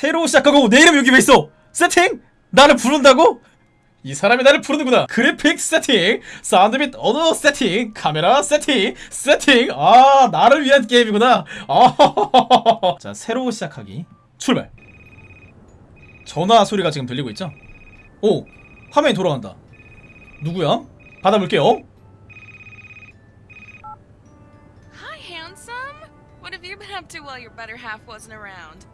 새로 시작하고 내 이름 여기 왜 있어? 세팅? 나를 부른다고? 이 사람이 나를 부르는구나. 그래픽 세팅, 사운드 및 언어 세팅, 카메라 세팅, 세팅. 아, 나를 위한 게임이구나. 아, 자, 새로 시작하기. 출발. 전화 소리가 지금 들리고 있죠? 오, 화면이 돌아간다. 누구야? 받아볼게요. Hi, handsome. What have you been up to while your better half wasn't around?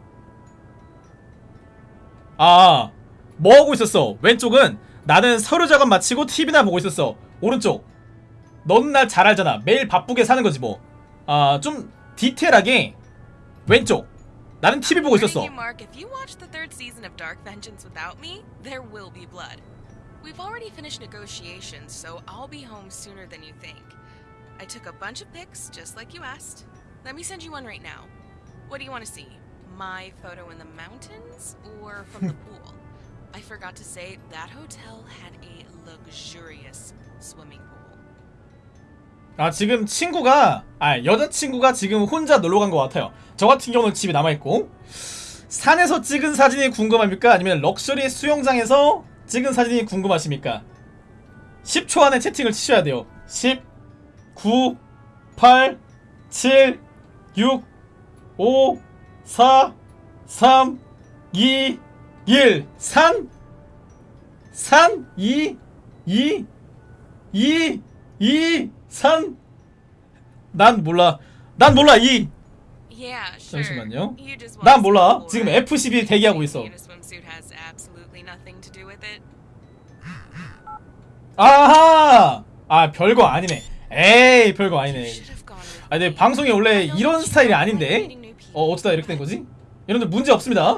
아, 뭐 하고 있었어? 왼쪽은 나는 서류 작업 마치고 TV나 보고 있었어. 오른쪽. 넌 날 잘 알잖아. 매일 바쁘게 사는 거지 뭐. 아, 좀 디테일하게 왼쪽. 나는 TV 보고 있었어. We've already finished negotiations, so I'll be home sooner than you think. I took a bunch of pics, just like you asked. Let me send you one right now. What do you want to see? My photo in the mountains or from the pool? I forgot to say that hotel had a luxurious swimming pool. 아, 지금 친구가 아, 여자친구가 지금 혼자 놀러 간 것 같아요. 저 같은 경우는 집에 남아 있고. 산에서 찍은 사진이 궁금합니까? 아니면 럭셔리 수영장에서 찍은 사진이 궁금하십니까? 10초 안에 채팅을 치셔야 돼요. 10 9 8 7 6 5 4 3 2 1 산! 산! 2 2 2 2 3난 몰라. 난 몰라. 2 Yeah, sure. 잠시만요. 난 몰라. 지금 the floor. F12 대기하고 있어. 아하! 아, 별거 아니네. 에이, 별거 아니네. should have gone with 아, 근데. 방송이 원래 이런 스타일이 아닌데? 어, 어쩌다 이렇게 된 거지? 여러분들 문제 없습니다.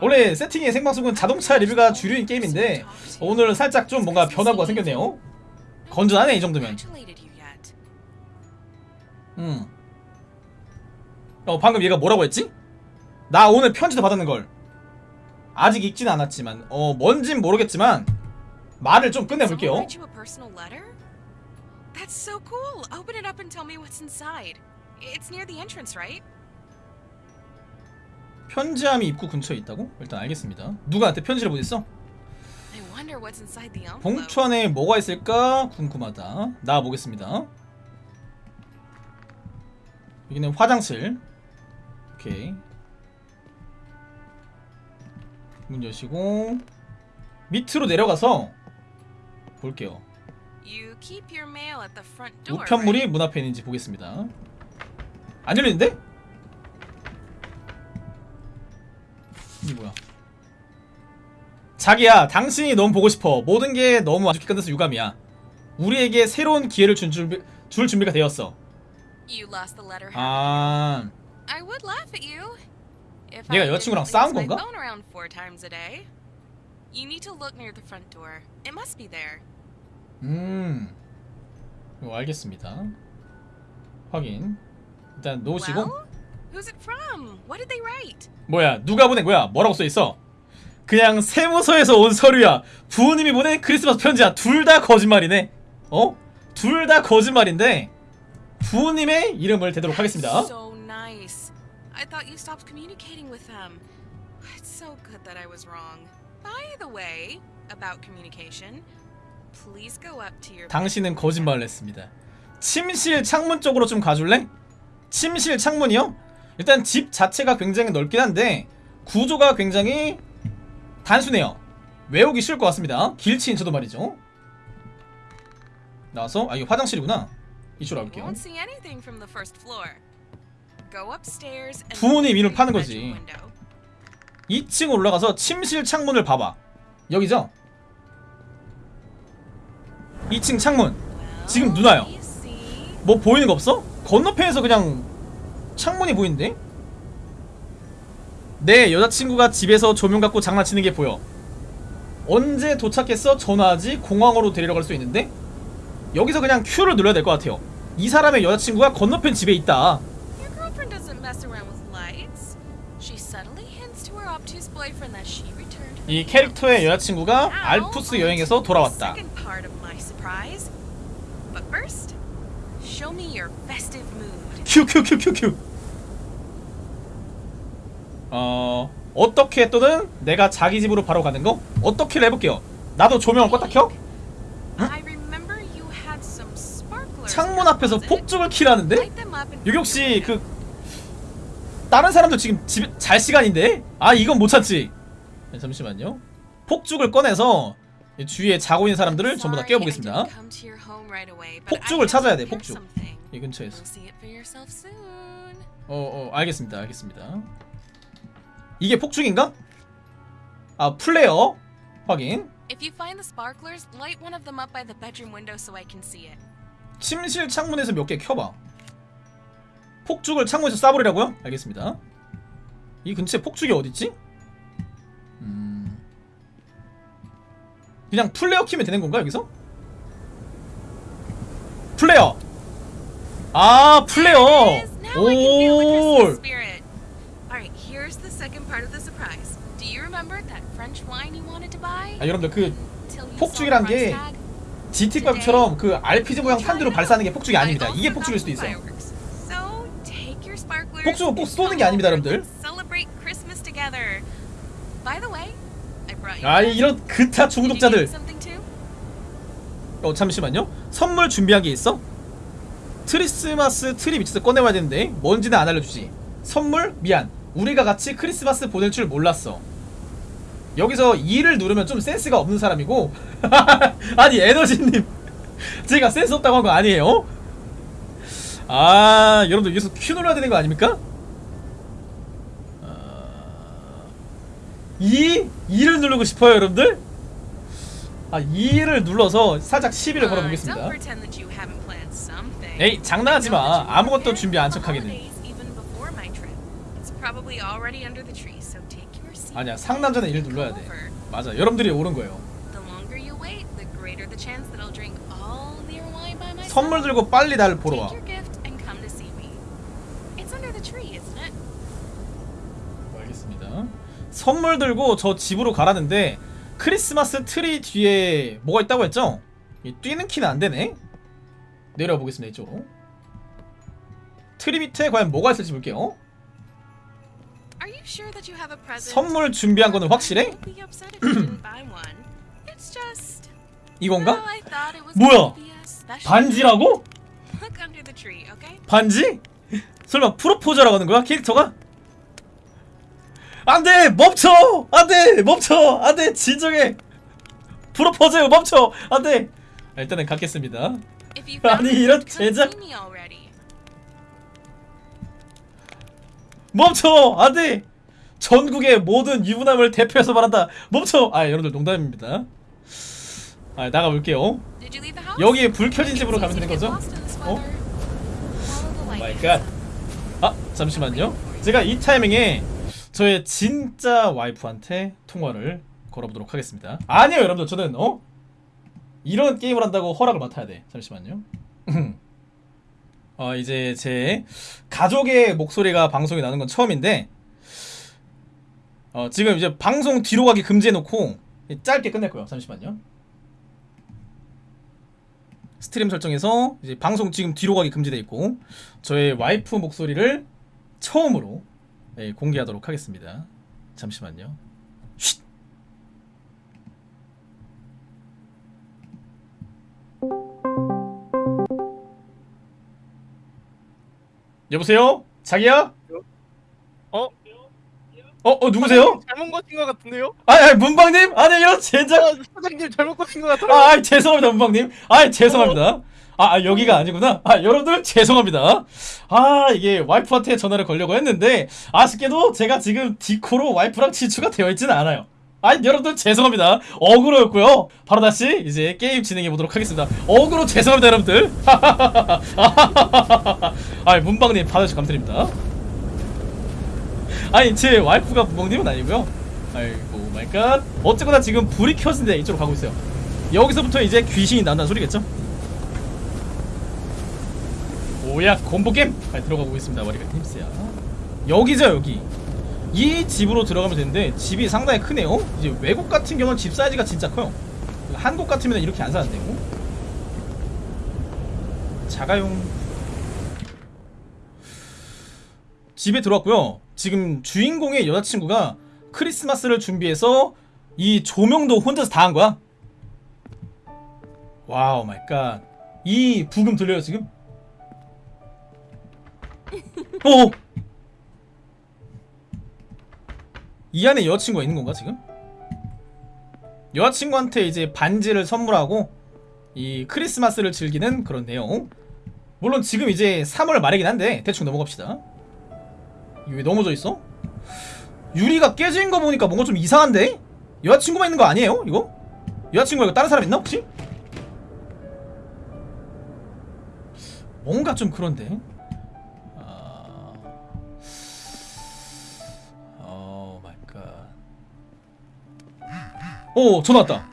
원래 세팅의 생방송은 자동차 리뷰가 주류인 게임인데 오늘 살짝 좀 뭔가 변화가 생겼네요. 건전하네, 이 정도면. 음. 어, 방금 얘가 뭐라고 했지? 나 오늘 편지도 받았는 걸. 아직 읽진 않았지만, 어, 뭔진 모르겠지만, 말을 좀 끝내볼게요. That's so cool. Open it up and tell me what's inside. It's near the entrance, right? 편지함이 입구 근처에 있다고? 일단 알겠습니다. 누구한테 편지를 보냈어? 봉투 안에 뭐가 있을까 궁금하다. 나와 보겠습니다. 여기는 화장실. 오케이. 문 여시고 밑으로 내려가서 볼게요. 우편물이? 문 앞에 있는지 보겠습니다. 안 열리는데? 이게 뭐야? 자기야, 당신이 너무 보고 싶어. 모든 게 너무 안 좋게 끝나서 유감이야. 우리에게 새로운 기회를 준 준비, 줄 준비가 되었어. 아, 얘가 I 여자친구랑 싸운 건가? 음, 알겠습니다. 확인. 일단 놓으시고. Well, who's it from? What did they write? 뭐야 누가 보낸 거야 뭐라고 써있어 그냥 세무서에서 온 서류야 부모님이 보낸 크리스마스 편지야 둘 다 거짓말이네 어? 둘 다 거짓말인데 부모님의 이름을 대도록 하겠습니다 So nice. I thought you stopped communicating with them. It's so good that I was wrong. By the way, about communication, please go up to your. 당신은 거짓말을 했습니다 침실 창문 쪽으로 좀 가줄래? 침실 창문이요? 일단 집 자체가 굉장히 넓긴 한데 구조가 굉장히 단순해요 외우기 쉬울 것 같습니다 길치인 저도 말이죠 나와서 아 이거 화장실이구나 이쪽으로 and 부모님 이름 파는 거지. bedroom window. 2층 올라가서 침실 창문을 봐봐. 여기죠? 2층 창문. 지금 누나요. 뭐 보이는 거 없어? 건너편에서 그냥 창문이 보이는데? 내 여자친구가 집에서 조명 갖고 장난치는 게 보여. 언제 도착했어? 전화하지? 공항으로 데리러 갈 수 있는데? 여기서 그냥 Q를 눌러야 될 것 같아요. 이 사람의 여자친구가 건너편 집에 있다. 이 캐릭터의 여자친구가 알프스 여행에서 돌아왔다. Show me your festive. 큐큐큐큐큐. 어 어떻게 또는 내가 자기 집으로 바로 가는 거? 어떻게를 해볼게요. 나도 조명을 껐다 켜. 창문 앞에서 폭죽을 키라는데? 여기 혹시 그 다른 사람들 지금 집에 잘 시간인데? 아 이건 못 찾지. 네, 잠시만요. 폭죽을 꺼내서 이 주위에 자고 있는 사람들을 전부 다 깨워보겠습니다. 폭죽을 찾아야 돼, 폭죽. 이 근처에서. 어어 알겠습니다 알겠습니다 이게 폭죽인가? 아 플레이어 확인. 침실 창문에서 몇 개 켜봐 폭죽을 창문에서 쏴버리라고요? 알겠습니다 이 근처에 폭죽이 어딨지? 음... 그냥 플레이어 키면 되는 건가 여기서? 플레이어 아 to buy? 아 여러분들 그 폭죽이란 게? GT5처럼 그 RPG 모양 탄두로 발사하는 게. 폭죽이 아닙니다 이게 폭죽일 수도 있어요 폭죽은 꼭 쏘는 게 아닙니다, 여러분들. 아 이런 그타 중독자들? 어 잠시만요 선물 준비한 게 있어? 크리스마스 트리 밑에서 꺼내와야 되는데 뭔지는 안 알려주지 선물? 미안 우리가 같이 크리스마스 보낼 줄 몰랐어 여기서 2를 누르면 좀 센스가 없는 사람이고 아니 에너지님 제가 센스 없다고 한 거 아니에요? 아 여러분들 여기서 Q 눌러야 되는 거 아닙니까? 아... 2? 2를 누르고 싶어요 여러분들? 아 2를 눌러서 살짝 시비를 Uh, 걸어보겠습니다. 에이 장난하지 I know that 마 you 아무것도 준비 안 seat. 아니야 상남자는 1을 눌러야 돼 맞아 여러분들이 옳은 거예요. 선물 들고 빨리 나를 보러 와? 알겠습니다 선물 들고 저 집으로 가라는데 크리스마스 트리 뒤에 뭐가 있다고 했죠? 이 뛰는 키는 안 되네 내려와 보겠습니다 이쪽으로 트리 밑에 과연 뭐가 있을지 볼게요? 선물 준비한 거는 확실해? 이건가? 뭐야? 반지라고? 반지? 설마 프로포즈라고 하는 거야 캐릭터가? 안돼 멈춰! 안돼 멈춰! 안돼 진정해! 프로포즈 멈춰! 안돼! 일단은 갖겠습니다. 아니, 이런 제작-. 멈춰! 안돼! 전국의 모든 유부남을 대표해서 말한다. 멈춰! 아 여러분들 농담입니다. 아 나가볼게요? 여기 불 켜진 집으로 가면 되는 거죠? 어? weather. Follow the light. my god 아 잠시만요. 제가 이 타이밍에 저의 진짜 와이프한테 통화를 걸어보도록 하겠습니다. 아니요 여러분들. 저는 어? 이런 게임을 한다고 허락을 맡아야 돼. 잠시만요. 어 이제 제 가족의 목소리가 방송에 나는 건 처음인데 어 지금 이제 방송 뒤로 가기 금지해 놓고 짧게 끝낼 거예요. 잠시만요. 스트림 설정에서 이제 방송 지금 뒤로 가기 금지돼 있고 저의 와이프 목소리를 처음으로 예, 공개하도록 하겠습니다. 잠시만요. 쉿! 여보세요? 자기야? 어? 어, 어 누구세요? 잘못 거신 것 같은데요? 아, 아 문방님? 아니 이런 젠장. 아, 사장님 잘못 거신 것 같아요. 아, 아 죄송합니다 문방님. 아 죄송합니다. 아, 아 여기가 아니구나. 아 여러분들 죄송합니다. 아 이게 와이프한테 전화를 걸려고 했는데 아쉽게도 제가 지금 디코로 와이프랑 친추가 되어 있지는 않아요. 아 여러분들 죄송합니다. 어그로였고요. 바로 다시 이제 게임 진행해 보도록 하겠습니다. 어그로 죄송합니다 여러분들. 아 문방님 받아주셔서 감사드립니다. 아니 제 와이프가 문방님은 아니고요. 아이고 마이갓. 어쨌거나 지금 불이 켜진데 이쪽으로 가고 있어요. 여기서부터 이제 귀신이 난다는 소리겠죠? 오야 콤보겜 아, 들어가 보겠습니다. 머리가 힘쓰야. 여기죠 여기. 이 집으로 들어가면 되는데 집이 상당히 크네요. 이제 외국 같은 경우는 집 사이즈가 진짜 커요. 한국 같으면 이렇게 안 사는데요 작아용. 집에 들어왔고요. 지금 주인공의 여자친구가 크리스마스를 준비해서 이 조명도 혼자서 다 한 거야? 와우 my god. 이 브금 들려요 지금? 어. 이 안에 여자친구가 있는 건가 지금? 여자친구한테 이제 반지를 선물하고 이 크리스마스를 즐기는 그런 내용. 물론 지금 이제 3월 말이긴 한데 대충 넘어갑시다. 이게 왜 넘어져 있어? 유리가 깨진 거 보니까 뭔가 좀 이상한데? 여자친구만 있는 거 아니에요? 이거? 여자친구 이거 다른 사람 있나 혹시? 뭔가 좀 그런데. 오, 전화 왔다.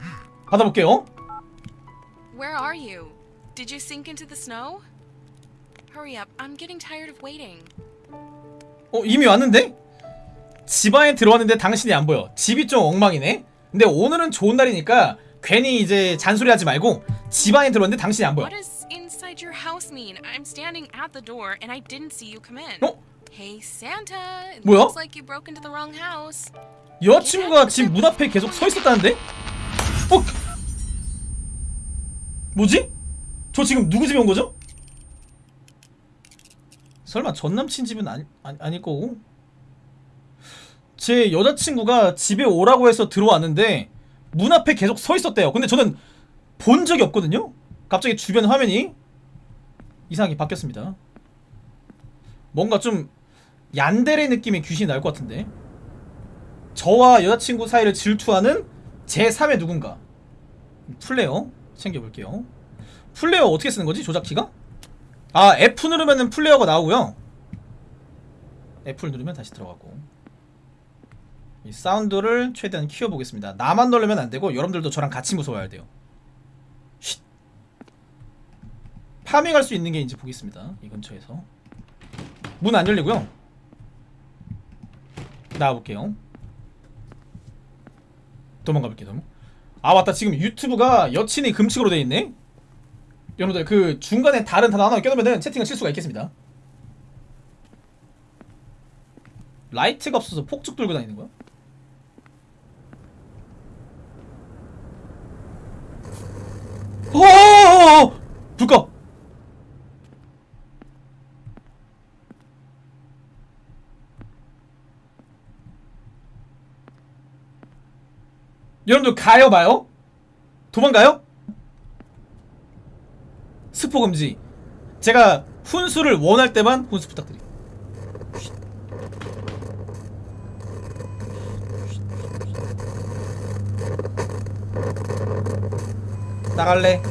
받아볼게요. Where are you? Did you sink into the snow? Hurry up, I'm getting tired of waiting. 어, 이미 왔는데? 집 안에 들어왔는데 당신이 안 보여. 집이 좀 엉망이네. 근데 오늘은 좋은 날이니까 괜히 이제 잔소리하지 말고 집 안에 들어왔는데 당신이 안 보여. What does inside your house mean? I'm standing at the door and I didn't see you come in. 어? Hey Santa, it 뭐야? looks like you broke into the wrong house. 여자친구가 집문 앞에 계속 서 있었다는데? 어? 뭐지? 저 지금 누구 집에 온 거죠? 설마 전 남친 집은 아니, 아니, 아닐 거고 제 여자친구가 집에 오라고 해서 들어왔는데 문 앞에 계속 서 있었대요 근데 저는 본 적이 없거든요 갑자기 주변 화면이 이상하게 바뀌었습니다 뭔가 좀 얀데레 느낌의 귀신이 날 것 같은데 저와 여자친구 사이를 질투하는 제3의 누군가. 플레이어 챙겨볼게요. 플레이어 어떻게 쓰는 거지 조작키가? 아 F 누르면은 플레이어가 나오고요. F를 누르면 다시 들어가고. 이 사운드를 최대한 키워보겠습니다. 나만 누르면 안되고 여러분들도 저랑 같이 무서워야 돼요. 쉿. farming할 수 있는 게 이제 보겠습니다 이 근처에서. 문 안 열리고요. 나와볼게요 도망가 볼게요 도망. 아 맞다 지금 유튜브가 여친이 금칙으로 돼 있네 여러분들 그 중간에 다른 단어 하나 껴놓으면 채팅을 칠 수가 있겠습니다 라이트가 없어서 폭죽 들고 다니는 거야? 어어어어 불 꺼! 여러분들 가요 마요? 도망가요? 스포 금지 제가 훈수를 원할 때만 훈수 부탁드립니다 나갈래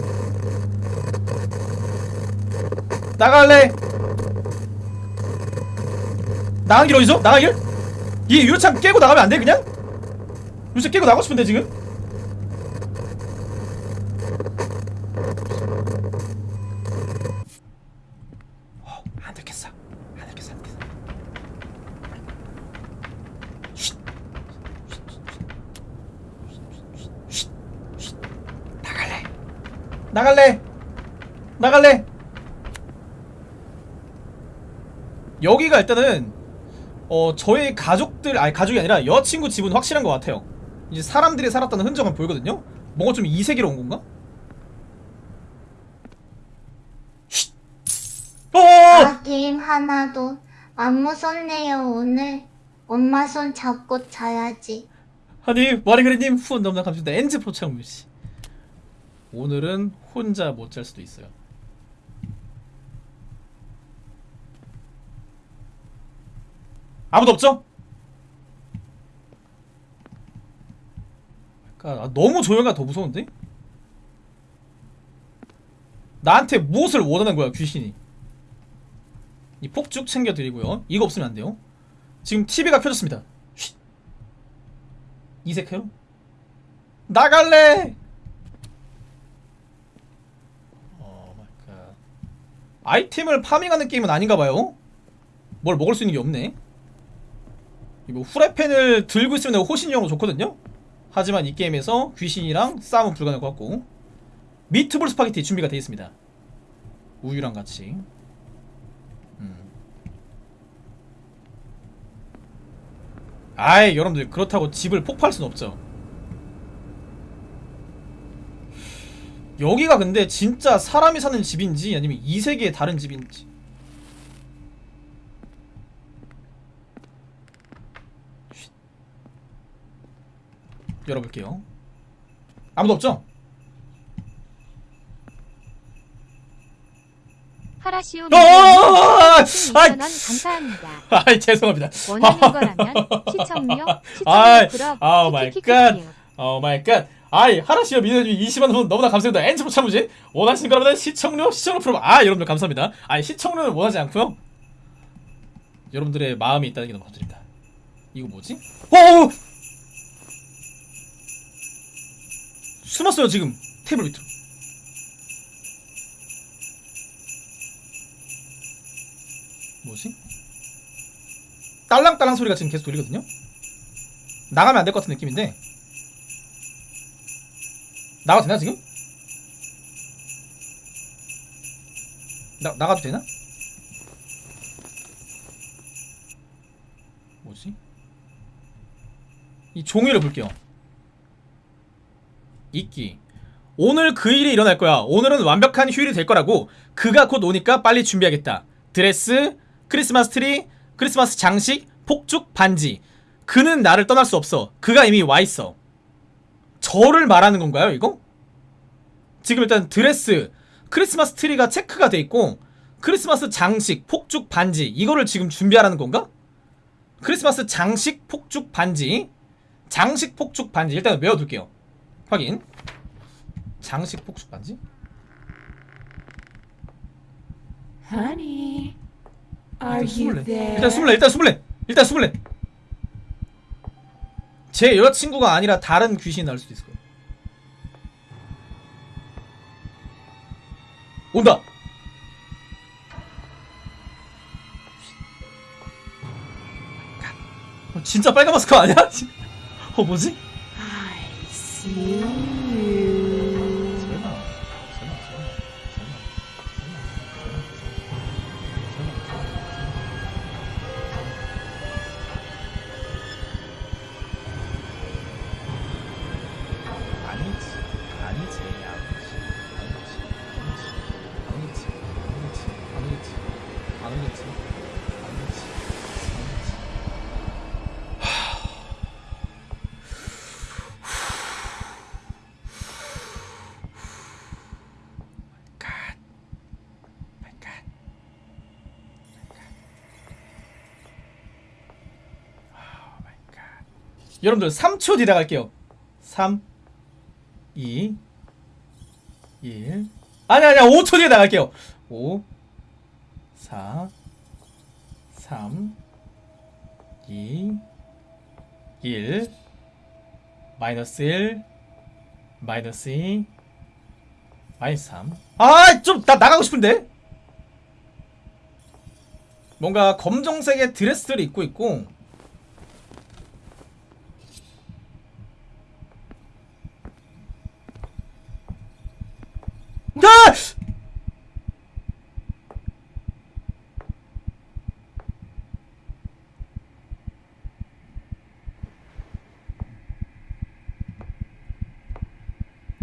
나갈래 나간 길 어디죠? 나간 길? 이 유리창 깨고 나가면 안 돼 그냥? 유리창 깨고 나가고 싶은데 지금? 어. 나갈래. 나갈래. 나갈래. 여기가 일단은 어 저희 가족들 아니 가족이 아니라 여자친구 집은 확실한 것 같아요. 이제 사람들이 살았다는 흔적은 보이거든요. 뭔가 좀 이세계로 온 건가? 쉿. 어! 아, 게임 하나도 안 무섭네요, 오늘. 엄마 손 잡고 자야지. 아니 마리그리님 후원 너무나 감사합니다 엔즈 포창물씨 오늘은 혼자 못 잘 수도 있어요 아무도 없죠? 그러니까 아, 너무 조용하가 더 무서운데? 나한테 무엇을 원하는 거야 귀신이 이 폭죽 챙겨드리고요 이거 없으면 안 돼요 지금 TV가 켜졌습니다 쉿. 이색해요? 나갈래! God. 아이템을 farming하는 게임은 아닌가봐요. 뭘 먹을 수 있는 게 없네. 이거 후라이팬을 들고 있으면 호신용으로 좋거든요. 하지만 이 게임에서 귀신이랑 싸움은 불가능할 것 같고 미트볼 스파게티 준비가 되어 있습니다. 우유랑 같이. 음. 아이 여러분들 그렇다고 집을 폭파할 순 없죠 여기가 근데 진짜 사람이 사는 집인지 아니면 이 세계의 다른 집인지 열어볼게요 아무도 없죠? 하라시오 어, 아, 2,000원 감사합니다. 아이 죄송합니다 원하는 거라면 시청료, 시청료 그럼 아우 마이. 갓. 오 마이 갓. 아이 하나씨와 미녀님이 20만 원 너무나 감사합니다. 엔지로 참으신 원하시는 거라면 시청료 시청료 프로 아 여러분들 감사합니다. 아이 시청료는 원하지 않고요. 여러분들의 마음이 있다는 게 너무 감사드립니다. 이거 뭐지? 어! 숨었어요 지금 테이블 밑으로. 뭐지? 딸랑딸랑 소리가 지금 계속 들리거든요. 나가면 안 될 것 같은 느낌인데 나가도 되나 지금? 나, 나가도 되나? 뭐지? 이 종이를 볼게요 있기. 오늘 그 일이 일어날 거야. 오늘은 완벽한 휴일이 될 거라고. 그가 곧 오니까 빨리 준비하겠다. 드레스, 크리스마스 트리, 크리스마스 장식, 폭죽, 반지. 그는 나를 떠날 수 없어. 그가 이미 와 있어. 저를 말하는 건가요, 이거? 지금 일단 드레스, 크리스마스 트리가 체크가 돼 있고 크리스마스 장식, 폭죽, 반지. 이거를 지금 준비하라는 건가? 크리스마스 장식, 폭죽, 반지. 장식, 폭죽, 반지. 일단 외워둘게요 확인. 장식, 폭죽, 반지? Honey, are you 스물네 there? 일단 스물네 일단 스물네 일단 스물네 제 여자친구가 아니라 다른 귀신이 나올 수도 있을 거예요. 온다. 어, 진짜 빨간 마스크 아니야? 어 뭐지? 여러분들 3초 뒤에 나갈게요. 3 2 1 아니 아니야 5초 뒤에 나갈게요. 5 4 3 2 1 마이너스 1 마이너스 2 마이너스 3. 아, 좀, 나 나가고 싶은데? 뭔가 검정색의 드레스를 입고 있고, 아!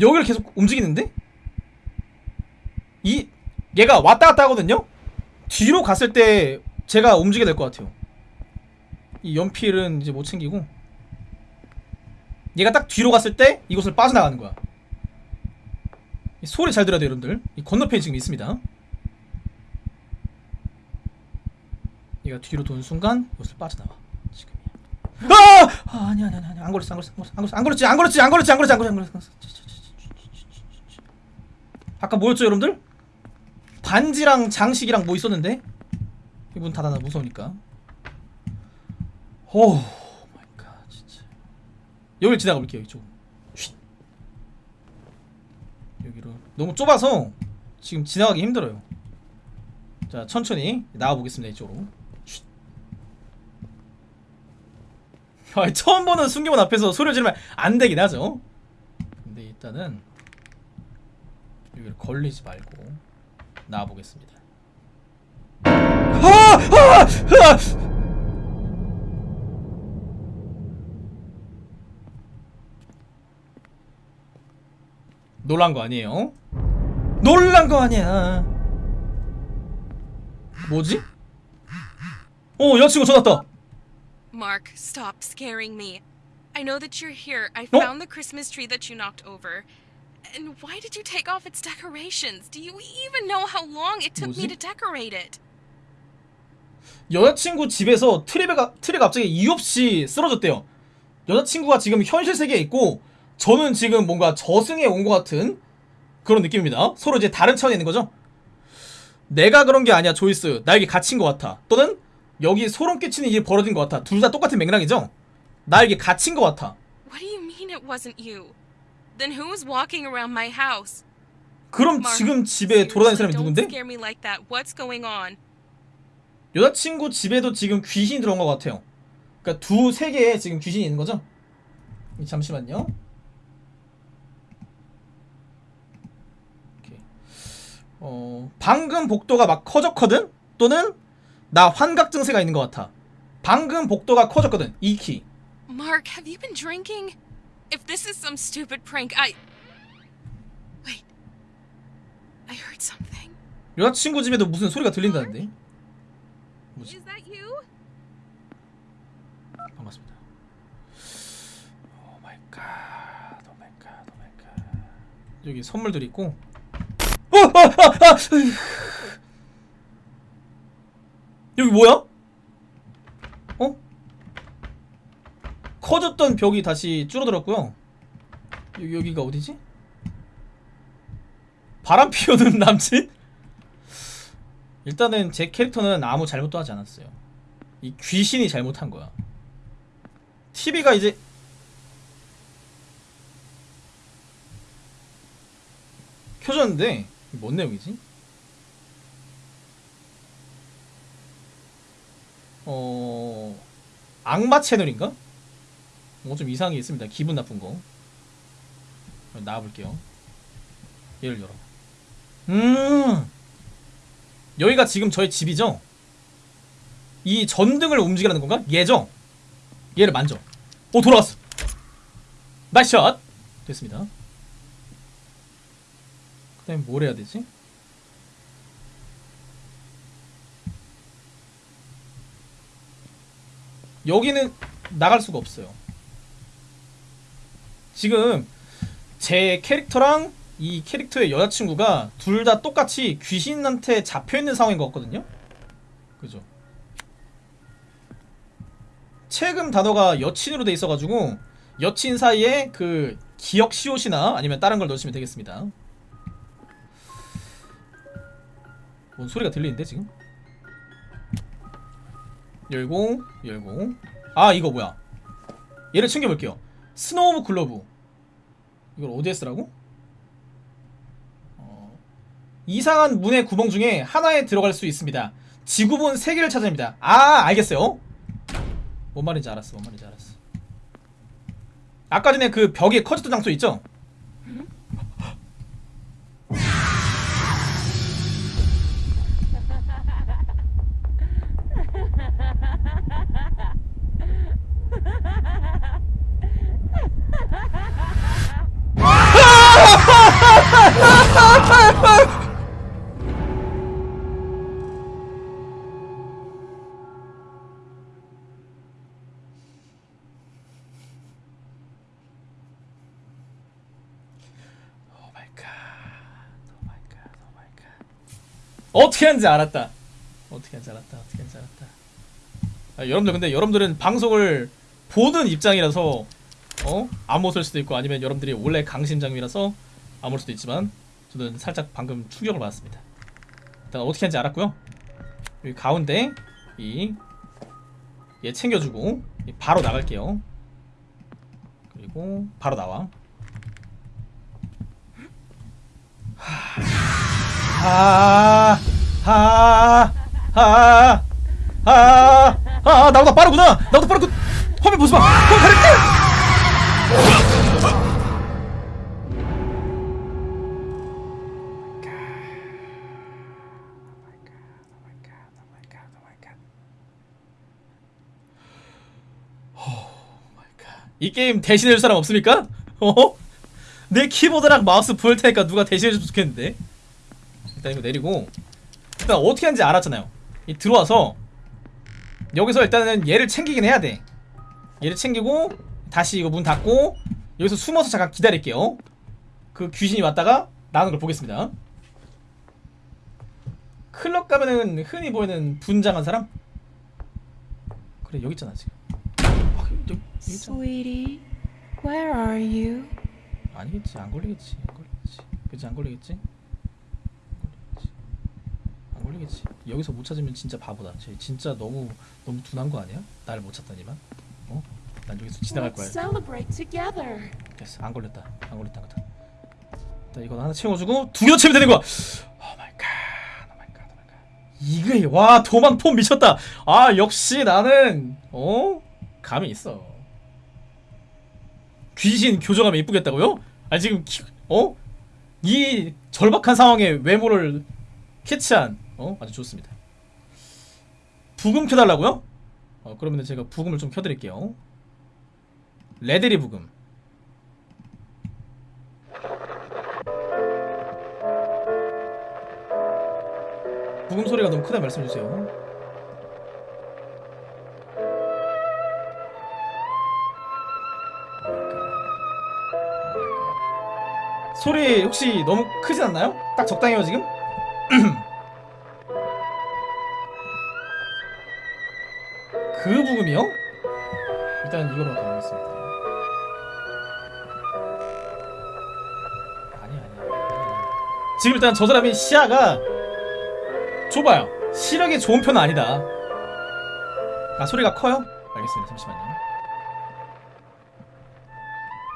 여기를 계속 움직이는데? 이 얘가 왔다 갔다 하거든요. 뒤로 갔을 때 제가 움직여야 될 것 같아요. 이 연필은 이제 못 챙기고 얘가 딱 뒤로 갔을 때 이곳을 빠져나가는 거야. 이 소리 잘 들어야 돼요, 여러분들. 이 건너편이 지금 있습니다. 얘가 뒤로 도는 순간 이곳을 빠져나와. 지금이야. 아! 아 아니 아니 아니 안 걸렸어 안 걸렸어 안 걸렸어 안 걸렸지 안 걸렸지 안 걸렸지 안 걸렸지 안 걸렸지 아까 뭐였죠 여러분들? 반지랑 장식이랑 뭐 있었는데? 문 닫아놔 무서우니까 oh my God 진짜 여기를 지나가 볼게요 이쪽 쉿. 여기로 너무 좁아서 지금 지나가기 힘들어요 자 천천히 나와 보겠습니다 이쪽으로 쉿. 아, 처음 보는 순경원 앞에서 소리 지르면 안 되긴 하죠 근데 일단은 여기를 걸리지 말고 나와보겠습니다 아! 아! 아! 놀란 거 아니에요? 놀란 거 아니야 뭐지? 어 여자친구 전화왔다 Mark, stop scaring me. I know that you're here. I found the Christmas tree that you knocked over. And why did you take off its decorations? Do you even know how long it took me 뭐지? to decorate it? 여자친구 집에서 트리가 트리 갑자기 이유 없이 쓰러졌대요. 여자친구가 지금 현실 세계에 있고 저는 지금 뭔가 저승에 온 것 같은 그런 느낌입니다. 서로 이제 다른 차원에 있는 거죠. 내가 그런 게 아니야, 조이스. 나에게 갇힌 것 같아. 또는 여기 소름 끼치는 일이 벌어진 것 같아. 둘 다 똑같은 맥락이죠. 나에게 갇힌 것 같아. What do you mean it wasn't you? Then who was walking around my house? 그럼 지금 집에 돌아다니는 사람이 누군데? Don't scare me like that. What's going on? 여자친구 집에도 지금 귀신이 들어온 것 같아요. 그러니까 두 세계에 지금 귀신이 있는 거죠? 잠시만요. 오케이. 어, 방금 복도가 막 커졌거든? 또는 나 환각 증세가 있는 것 같아. 방금 복도가 커졌거든. 이 키. Mark, have you been drinking? If this is some stupid prank, I. Wait. I heard something. 여자친구 집에도 무슨 소리가 들린다는데? 뭐지? Is that you? 반갑습니다. Oh my God. Oh my God. Oh my God. 여기 선물들이 있고. 어! 아! 아! 아! 여기 뭐야? 커졌던 벽이 다시 줄어들었고요. 여기 여기가 어디지? 바람 피우는 남친? 일단은 제 캐릭터는 아무 잘못도 하지 않았어요. 이 귀신이 잘못한 거야. TV가 이제 켜졌는데 뭔 내용이지? 어 악마 채널인가? 뭐 좀 이상한 게 있습니다. 기분 나쁜 거. 나와볼게요. 얘를 열어. 음 여기가 지금 저의 집이죠? 이 전등을 움직이라는 건가? 얘죠? 얘를 만져. 오 돌아왔어. Nice shot. 됐습니다. 그 다음에 뭘 해야 되지? 여기는 나갈 수가 없어요. 지금 제 캐릭터랑 이 캐릭터의 여자친구가 둘 다 똑같이 귀신한테 잡혀 있는 상황인 것 같거든요. 그죠? 최근 단어가 여친으로 돼 있어가지고 여친 사이에 그 기억 시옷이나 아니면 다른 걸 넣으시면 되겠습니다. 뭔 소리가 들리는데 지금? 열고 열고 아 이거 뭐야? 얘를 챙겨볼게요. snow globe 이걸 어디에 쓰라고? 어, 이상한 문의 구멍 중에 하나에 들어갈 수 있습니다. 지구본 3개를 찾아야 합니다. 아 알겠어요. 뭔 말인지 알았어. 뭔 말인지 알았어. 아까 전에 그 벽에 커졌던 장소 있죠? 어떻게 하는지 알았다. 어떻게 하는지 알았다. 어떻게 하는지 알았다. 아, 여러분들 근데 여러분들은 방송을 보는 입장이라서 어? 안 못할 수도 있고 아니면 여러분들이 원래 강심장이라서 안올 수도 있지만 저는 살짝 방금 충격을 받았습니다. 일단 어떻게 하는지 알았고요. 여기 가운데 이 얘 챙겨주고 이 바로 나갈게요. 그리고 바로 나와. 하, 하, 하, 하, 아, 나보다 빠르구나. 나보다 빠르고. 화면 보지 마. 화면 가릴게. 이 게임 대신해줄 사람 없습니까? 어? 내 키보드랑 마우스 보일 테니까 누가 대신해줬으면 좋겠는데. 일단 이거 내리고. 일단 어떻게 하는지 알았잖아요. 이 들어와서 여기서 일단은 얘를 챙기긴 해야 돼. 얘를 챙기고 다시 이거 문 닫고 여기서 숨어서 잠깐 기다릴게요. 그 귀신이 왔다가 나오는 걸 보겠습니다. 클럽 가면은 흔히 보이는 분장한 사람? 그래 여기 있잖아 지금 있잖아 Sweetie, where are you? 아니겠지. 안 걸리겠지. 안 걸리겠지. 그치 안 걸리겠지? 안 걸리겠지. 안 걸리겠지. 여기서 못 찾으면 진짜 바보다. 쟤 진짜 너무 너무 둔한 거 아니야? 나를 못 찾다니만? 어? 난 여기서 지나갈 거야. Let's celebrate together. 됐어. 안 걸렸다. 안 걸렸다. 안 걸렸다. 일단 이거 하나 채워주고 두개더 채우면 되는 거야. Oh my God. 이게 와 도망 폼 미쳤다. 아 역시 나는 어 감이 있어 귀신 교정하면 이쁘겠다고요? 아 지금 키, 어? 이 절박한 상황에 외모를 캐치한 어 아주 좋습니다 부금 켜달라고요? 어 그러면 제가 부금을 좀 켜드릴게요 레데리 부금 부금 소리가 너무 크다 말씀해 주세요. 소리 혹시 너무 크진 않나요? 딱 적당해요 지금? 그 부금이요? 일단 이거로 가보겠습니다. 아니 아니. 지금 일단 저 사람이 시야가 좁아요. 시력이 좋은 편은 아니다. 아 소리가 커요? 알겠습니다. 잠시만요.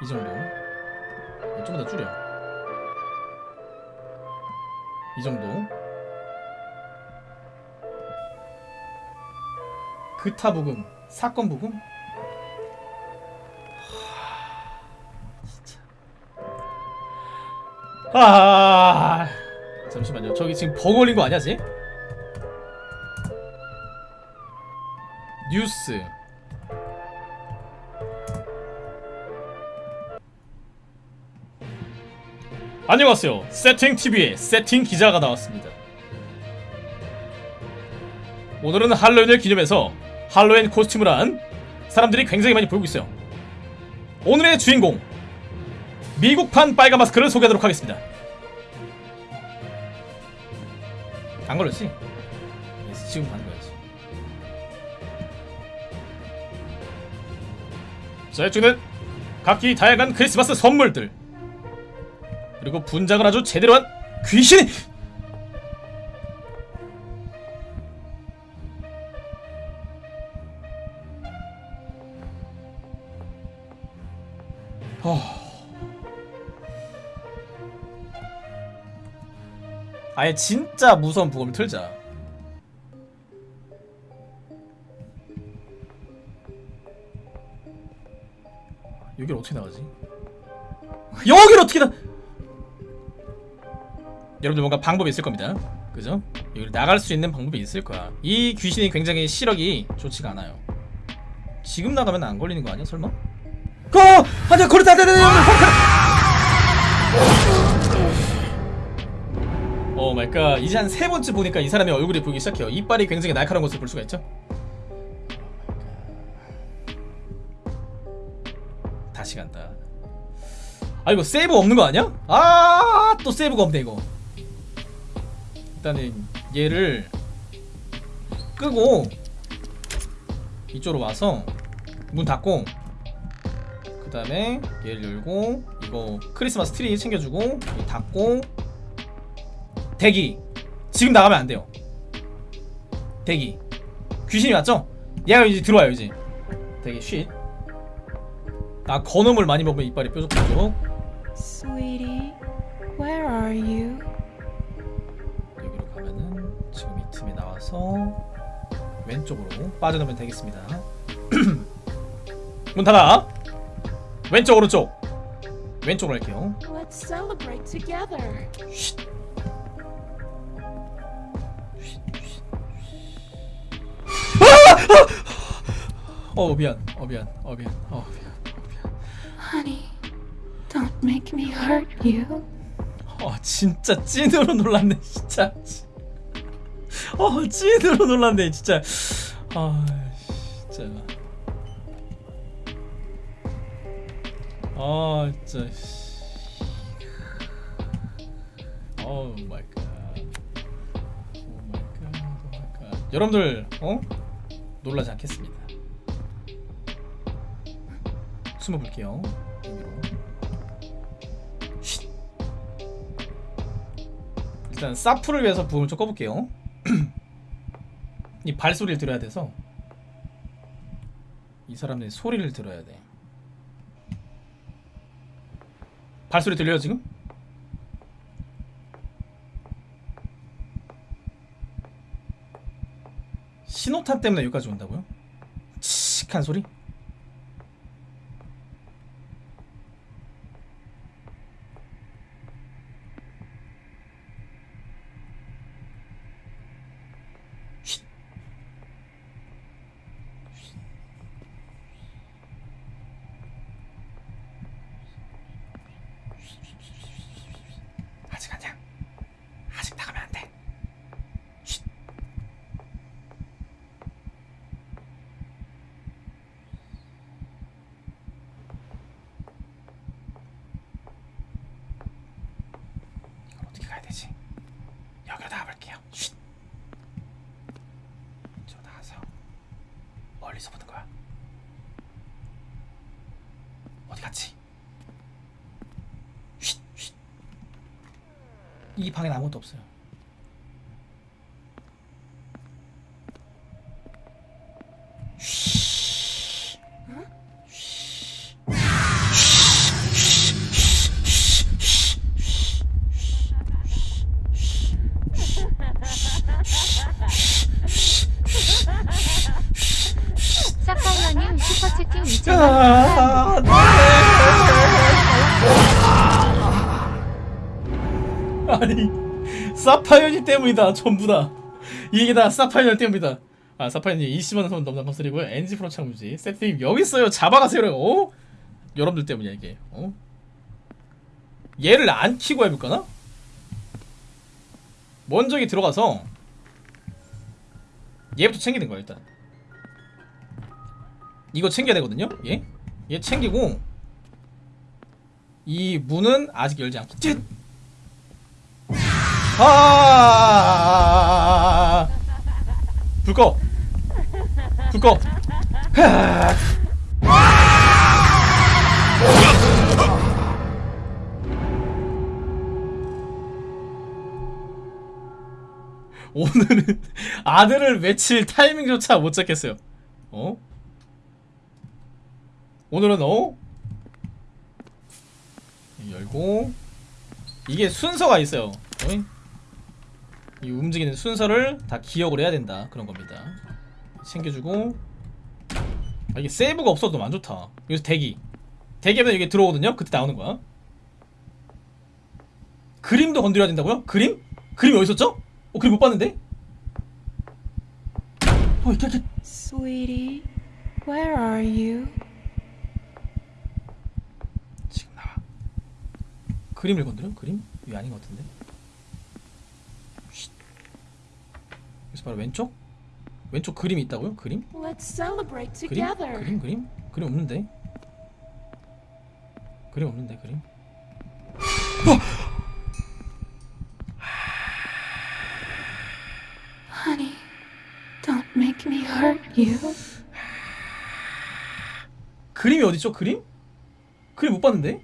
이 정도. 네, 좀더 줄여. 이 정도. 그타 부금, 사건 부금. 아, 잠시만요. 저기 지금 버그 걸린 거 아니야, 지? 뉴스 안녕하세요. 세팅TV의 세팅 기자가 나왔습니다. 오늘은 할로윈을 기념해서 할로윈 코스튬을 한 사람들이 굉장히 많이 보이고 있어요. 오늘의 주인공 미국판 빨간 마스크를 소개하도록 하겠습니다. 안 걸렸지? 예, 지금 거야지. 자, 이쪽은 각기 다양한 크리스마스 선물들 그리고 분장을 아주 제대로 한 귀신이 어... 아예 진짜 무서운 부검을 틀자 여기를 어떻게 나가지? 여기를 어떻게 나? 여러분들 뭔가 방법이 있을 겁니다. 그죠? 여기 나갈 수 있는 방법이 있을 거야. 이 귀신이 굉장히 시력이 좋지가 않아요. 지금 나가면 안 걸리는 거 아니야? 설마? 어! 아니야 걸렸다! 안돼 안돼 oh my God 이제 한 세 번째 보니까 이 사람의 얼굴이 보이기 시작해요. 이빨이 굉장히 날카로운 것을 볼 수가 있죠. 다시 간다. 아 이거 세이브 없는 거 아니야? 아 또 세이브가 없네 이거. 일단은 얘를 끄고 이쪽으로 와서 문 닫고 그 다음에 얘를 열고 이거 크리스마스 트리 챙겨주고 닫고 대기. 지금 나가면 안 돼요. 대기. 귀신이 왔죠? 얘가 이제 들어와요 이제. 대기 쉿. 아 건음을 많이 먹으면 이빨이 뾰족뾰족. Sweetie, where are you? 나와서 왼쪽으로 빠져나오면 되겠습니다 문 닫아 왼쪽 오른쪽 왼쪽으로 할게요. 쉿. 아! 아! 어 미안 어 미안 어 미안 어 미안 어 미안 Honey, Don't make me hurt you. 어 진짜 찐으로 놀랐네 진짜 어 찐으로 놀랐네 진짜 아 진짜 아 진짜 oh my God. 여러분들 어? 놀라지 않겠습니다. 숨어 볼게요. 여기로. 쉿. 일단 사프를 위해서 부음을 좀 꺼볼게요. 이 발소리를 들어야 돼서 이 사람들이 소리를 들어야 돼. 발소리 들려요 지금? 신호탄 때문에 여기까지 온다고요? 칙한 소리? 쉿. 아직 아니야. 아직 나가면 안 돼. 쉿. 이걸 어떻게 가야 되지? 여기로 나가볼게요. 쉿. 저 나가서 멀리서 보는 거야. 어디 갔지? 쉿, 쉿. 이 방엔 아무것도 없어요. 슈퍼채팅 2,000원 아, 네. 아니 사파이어니 때문이다 전부 다 이게 다 사파이어 때문이다 아 사파이어님 20만원 선 넘는 컨설이고요 NG 프로 창무지 세트님 여기 있어요 잡아가세요 어? 여러분들 때문이야 이게 어? 얘를 안 키고 해볼까나? 먼저 여기 들어가서 얘부터 챙기는 거야 일단 이거 챙겨야 되거든요 얘? 얘 챙기고 이 문은 아직 열지 않고 쯧! 아! 불 꺼! 불 꺼! 오늘은 아들을 외칠 타이밍조차 못 잡겠어요. 어? 오늘은 어? 열고 이게 순서가 있어요. 어이? 이 움직이는 순서를 다 기억을 해야 된다 그런 겁니다. 챙겨주고 아, 이게 세이브가 없어도 너무 안 좋다. 여기서 대기 대기하면 이게 들어오거든요. 그때 나오는 거야. 그림도 건드려야 된다고요? 그림? 그림이 어디 있었죠? 어 그림 못 봤는데? 어 이렇게 이렇게 Sweetie, where are you? 지금 나와. 그림을 건드려? 그림? 이게 아닌 것 같은데. 여기서 바로 왼쪽? 왼쪽 그림이 있다고요? 그림? Let's celebrate 그림? 그림? 그림? 그림 없는데? 그림 없는데 그림? Honey, don't make me hurt you. 그림이 어디죠? 그림? 그림 못 봤는데?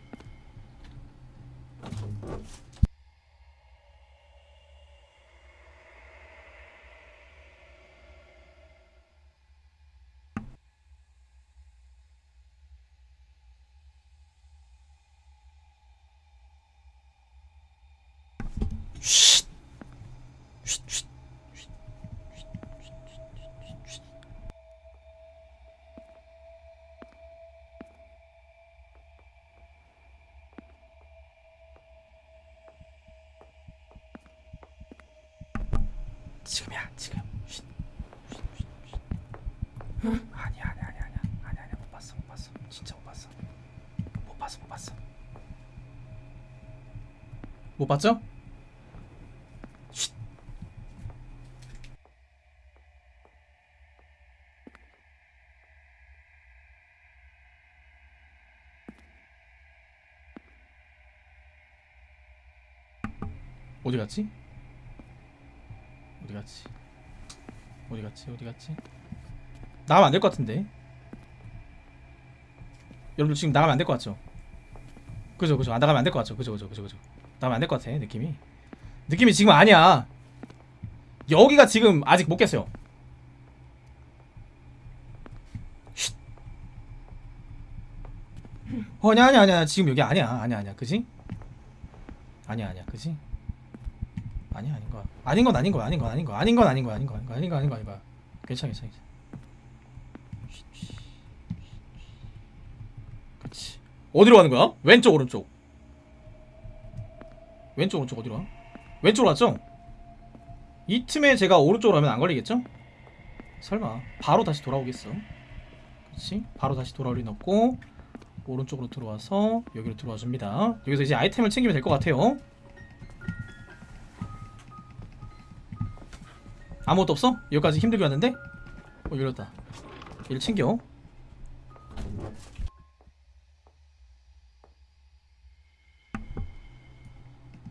쉿. 쉿, 쉿. 지금이야 지금 쉿. 쉿, 쉿, 쉿. 아니야 아니야 아니야 아니야 아니야 아니야 못 봤어 못 봤어 진짜 못 봤어 못 봤어 못 봤어 못 봤죠? 쉿. 어디 갔지? 어디 갔지? 어디 갔지? 어디 갔지? 나가면 안 될 것 같은데. 여러분 지금 나가면 안 될 것 같죠? 그죠 그죠 안 나가면 안 될 것 같죠? 그죠 그죠 그죠 그죠 나가면 안 될 것 같아 느낌이. 느낌이 지금 아니야. 여기가 지금 아직 못 깼어요. 쉿. 어, 아니야 아니야 아니야. 지금 여기 아니야. 아니야 아니야. 그지? 아니야 아니야. 그지? 아니야 아닌 거야. 아닌 건 아닌 거야. 아닌 건 아닌 거야. 아닌 건 아닌 거야. 아닌 거 아닌 거 아닌 거 아닌 거 아닌 거야. 괜찮아 괜찮아 괜찮아. 그렇지 어디로 가는 거야? 왼쪽 오른쪽 왼쪽 오른쪽 어디로 가? 왼쪽으로 갔죠? 이 틈에 제가 오른쪽으로 가면 안 걸리겠죠? 설마 바로 다시 돌아오겠어 그렇지 바로 다시 돌아올 리는 없고 오른쪽으로 들어와서 여기로 들어와 줍니다 여기서 이제 아이템을 챙기면 될 것 같아요 아무것도 없어? 여기까지 힘들게 왔는데? 어 열렸다 얘를 챙겨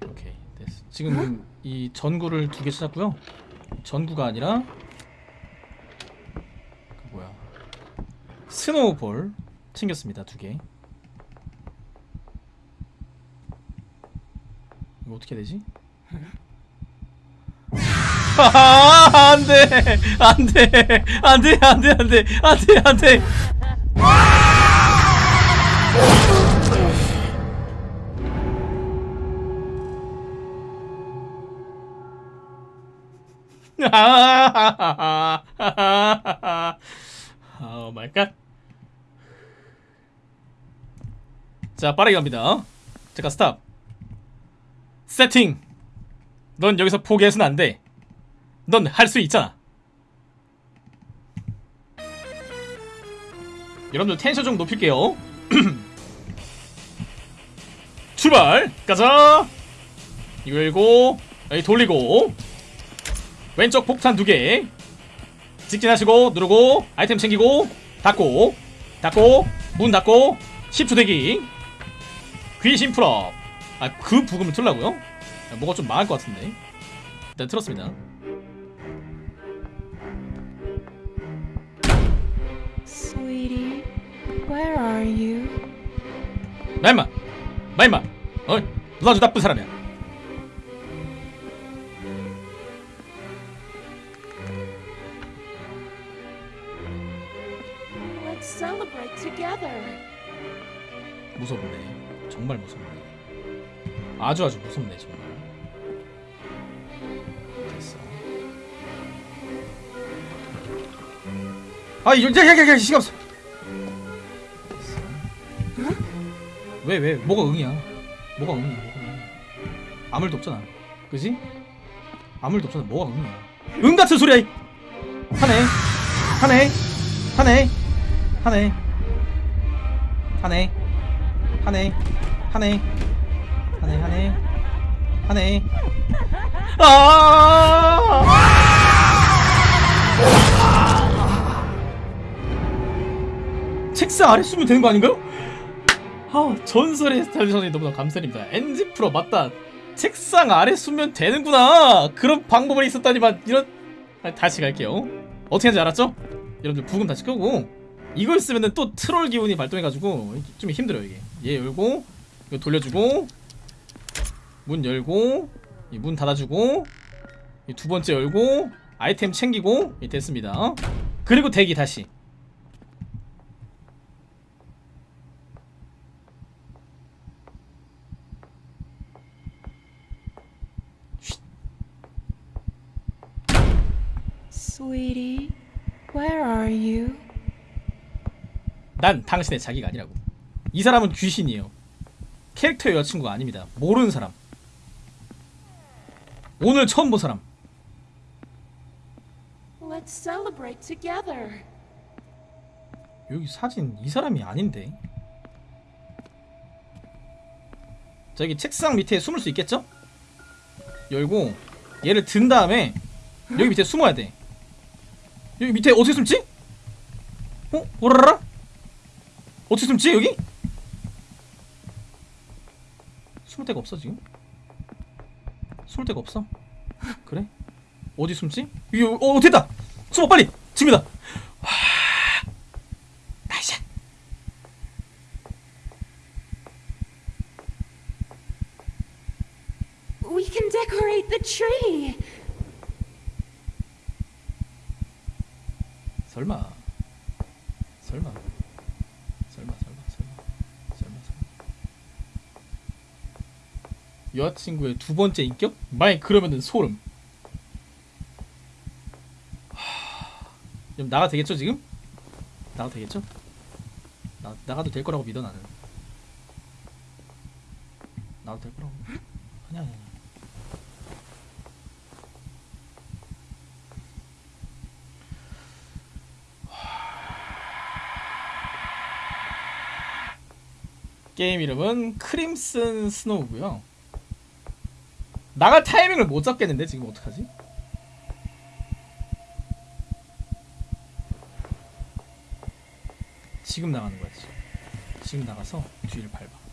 오케이 됐어 지금 이 전구를 두 개 찾았고요. 전구가 아니라 그 뭐야? 스노우볼 챙겼습니다 두 개. 이거 어떻게 되지? 아, 안 돼! 안 돼! 안 돼 안 돼 안 돼! 안 돼 안 돼 오 마이 갓. 자, 빠르게 갑니다. 잠깐 stop. 세팅. 넌 여기서 포기해서는 안 돼. 넌 할 수 있잖아. 여러분들 텐션 좀 높일게요. 출발! 가자! 이거 열고, 여기 돌리고, 왼쪽 폭탄 두 개. 직진하시고 누르고 아이템 챙기고 닫고 닫고 문 닫고 10초 대기 귀신 풀업 아그 브금을 틀라고요? 아, 뭐가 좀 망할 것 같은데 일단 틀었습니다 Sweetie, where are you? 나 임마 나 임마 어? 누가 아주 나쁜 사람이야 무섭네. 정말 무섭네. 아주 아주 무섭네 정말. 됐어. 아 야야야야 시간 없어. 왜왜 뭐가 응이야? 뭐가 응이야 뭐가 응 아무 일도 없잖아. 그지? 아무 일도 없잖아 뭐가 응이야? 응 같은 소리야 이. 하네 하네 하네 하네 하네 하네. 하네. 하네 하네. 하네. 아! 책상 아래 쓰면 되는 거 아닌가요? 아 전설의 스타일 선생님 너무나 감사드립니다. 엔지 프로 맞다. 책상 아래 쓰면 되는구나. 그런 방법이 있었다니만 이런 아, 다시 갈게요. 어떻게 하는지 알았죠? 여러분들 부금 다시 끄고. 이걸 쓰면은 또 트롤 기운이 발동해가지고 좀 힘들어요 이게 얘 열고 이거 돌려주고 문 열고 이문 닫아주고 이두 번째 열고 아이템 챙기고 이 됐습니다. 그리고 대기 다시. Sweetie, where are you? 난 당신의 자기가 아니라고 이 사람은 귀신이에요 캐릭터의 여자친구가 아닙니다 모르는 사람 오늘 처음 본 사람 Let's celebrate together. 여기 사진 이 사람이 아닌데 저기 책상 밑에 숨을 수 있겠죠? 열고 얘를 든 다음에 여기 밑에 숨어야 돼 여기 밑에 어떻게 숨지? 어? 오라라? 어떻게 숨지 여기? 숨을 데가 없어 지금? 숨을 데가 없어? 그래? 어디 숨지? 여기 어 됐다! 숨어 빨리! 지금이다! 와... Nice! We can decorate the tree. 설마 설마 설마 설마 설마 설마 설마 여자친구의 두 번째 인격? 만약 그러면은 소름 하... 나가 되겠죠 지금? 나가 되겠죠? 나, 나가도 될 거라고 믿어 나는 나가도 될 거라고 아니야 아니야. 게임 이름은 크림슨 스노우고요. 나갈 타이밍을 못 잡겠는데 지금 어떡하지? 지금 나가는 거야 지금. 지금 나가서 뒤를 밟아.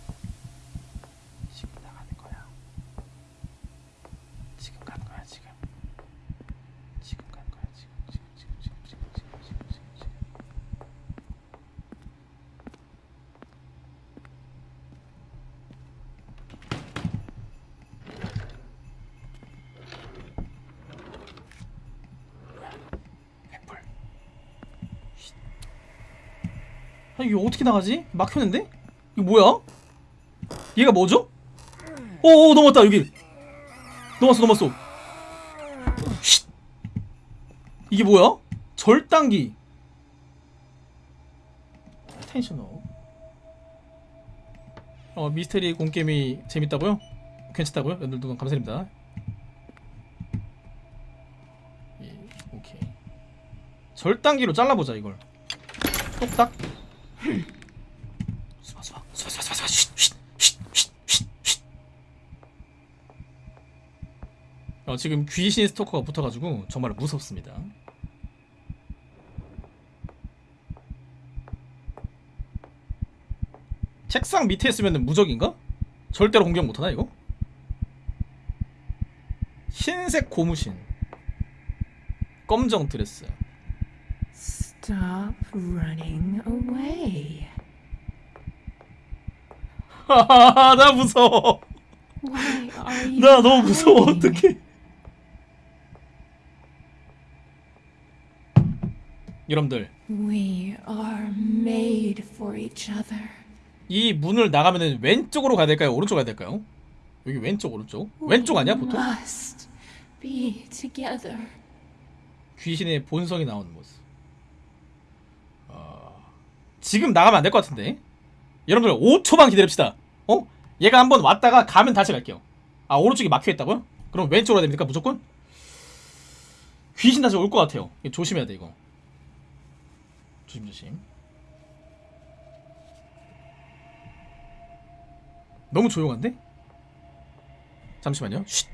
어떻게 나가지? 막혔는데? 이거 뭐야? 얘가 뭐죠? 오오 넘었다 여기 넘었어 넘었어 쉿. 이게 뭐야? 절단기 텐셔너 어 미스테리 공게임이 재밌다고요? 괜찮다고요? 여러분들 감사드립니다 예, 오케이 절단기로 잘라보자 이걸 똑딱 수바 수바 수바 수바 수바 수바 쉿쉿쉿쉿쉿쉿 어 지금 귀신 스토커가 붙어가지고 정말 무섭습니다 책상 밑에 있으면 무적인가? 절대로 공격 못하나 이거? 흰색 고무신 검정 드레스 Stop running away. 나 무서워 나 너무 무서워? 어떡해 여러분들 We are made for each other. 이 문을 나가면은 왼쪽으로 가야 될까요? 오른쪽 가야 될까요? 여기 왼쪽 오른쪽 왼쪽 아니야 보통? Must be together. 귀신의 본성이 나오는 모습 어... 지금 나가면 안 될 것 같은데 여러분들 5초만 기다립시다 어? 얘가 한번 왔다가 가면 다시 갈게요 아 오른쪽이 막혀있다고요? 그럼 왼쪽으로 해야 됩니까 무조건? 귀신 다시 올 것 같아요 조심해야 돼 이거 조심조심. 너무 조용한데? 잠시만요. 쉿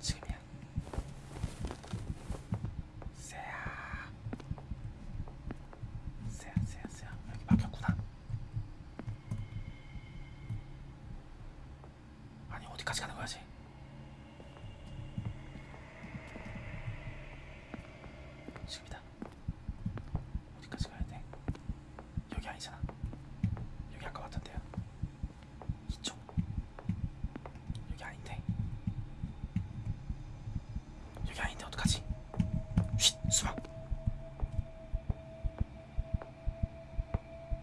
지금이야. 세야. 세야, 세야, 세야. 여기 막혔구나. 아니, 어디까지 가는 거야지? 지금이다. 어디까지 가야 돼? 여기 아니잖아. 여기 아까 왔던데요. 이쪽. 여기 아닌데. 여기 아닌데 어떡하지? 쉿 수박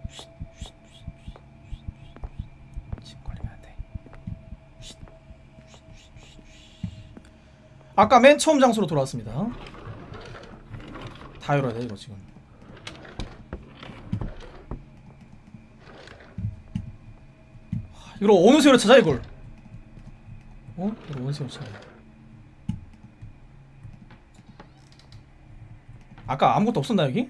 쉿, 쉿, 쉿, 쉿, 쉿, 쉿. 지금 걸리면 안돼 쉿, 쉿, 쉿, 쉿, 쉿. 아까 맨 처음 장소로 돌아왔습니다 다 열어야 돼 이거 지금 하, 이걸 어느 세로 찾아 이걸 어? 이걸 어느 세로 찾아 아까 아무것도 없었나 여기?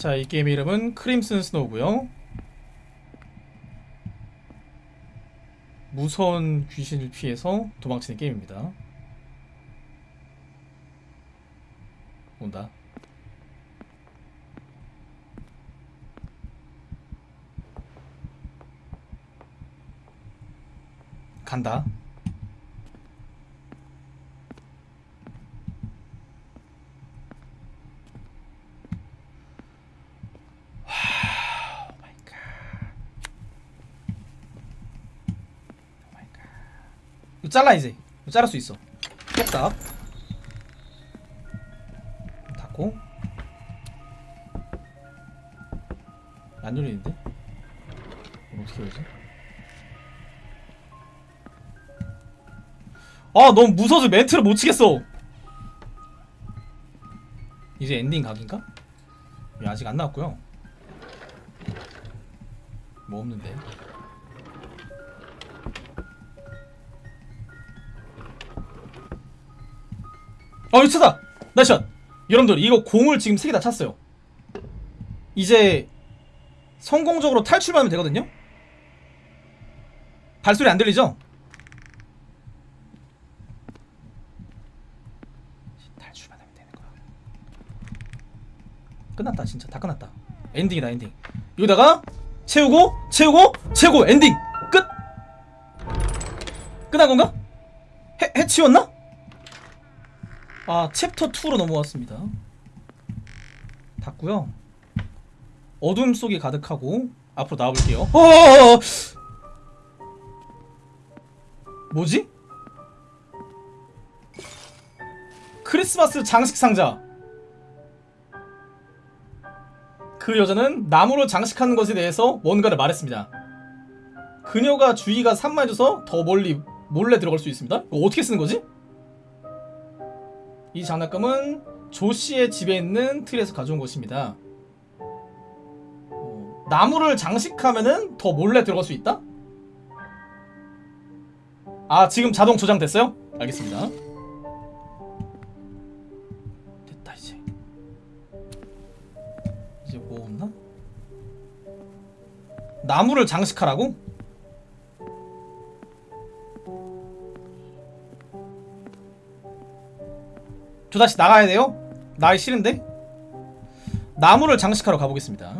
자, 이 게임 이름은 크림슨 스노우고요. 무서운 귀신을 피해서 도망치는 게임입니다. 간다. 와, 오 마이 갓. 오 마이 갓. 이거 잘라 이제. 이거 자를 수 있어. 깼다. 닫고. 안 열리는데? 어떻게 열지? 아 너무 무서워서 멘트를 못 치겠어 이제 엔딩 각인가? 예, 아직 안 나왔고요 뭐 없는데 어 유차다 나이샷 여러분들 이거 공을 지금 3개 다 찼어요 이제 성공적으로 탈출만 하면 되거든요 발소리 안 들리죠? 탈출만 하면 되는 거야. 끝났다 진짜 다 끝났다. 엔딩이다 엔딩. 여기다가 채우고 채우고 채우고 엔딩 끝. 끝난 건가? 해 해치웠나? 아 챕터 2로 넘어왔습니다. 닫고요. 어둠 속이 가득하고 앞으로 나와볼게요. 어어어어! 뭐지? 크리스마스 장식 상자. 그 여자는 나무로 장식하는 것에 대해서 뭔가를 말했습니다. 그녀가 주의가 산만해져서 더 멀리 몰래 들어갈 수 있습니다. 이거 어떻게 쓰는 거지? 이 장난감은 조 씨의 집에 있는 틀에서 가져온 것입니다. 어, 나무를 장식하면은 더 몰래 들어갈 수 있다? 아 지금 자동 저장됐어요? 알겠습니다. 됐다 이제 이제 뭐 없나? 나무를 장식하라고? 저 다시 나가야 돼요? 나기 싫은데? 나무를 장식하러 가보겠습니다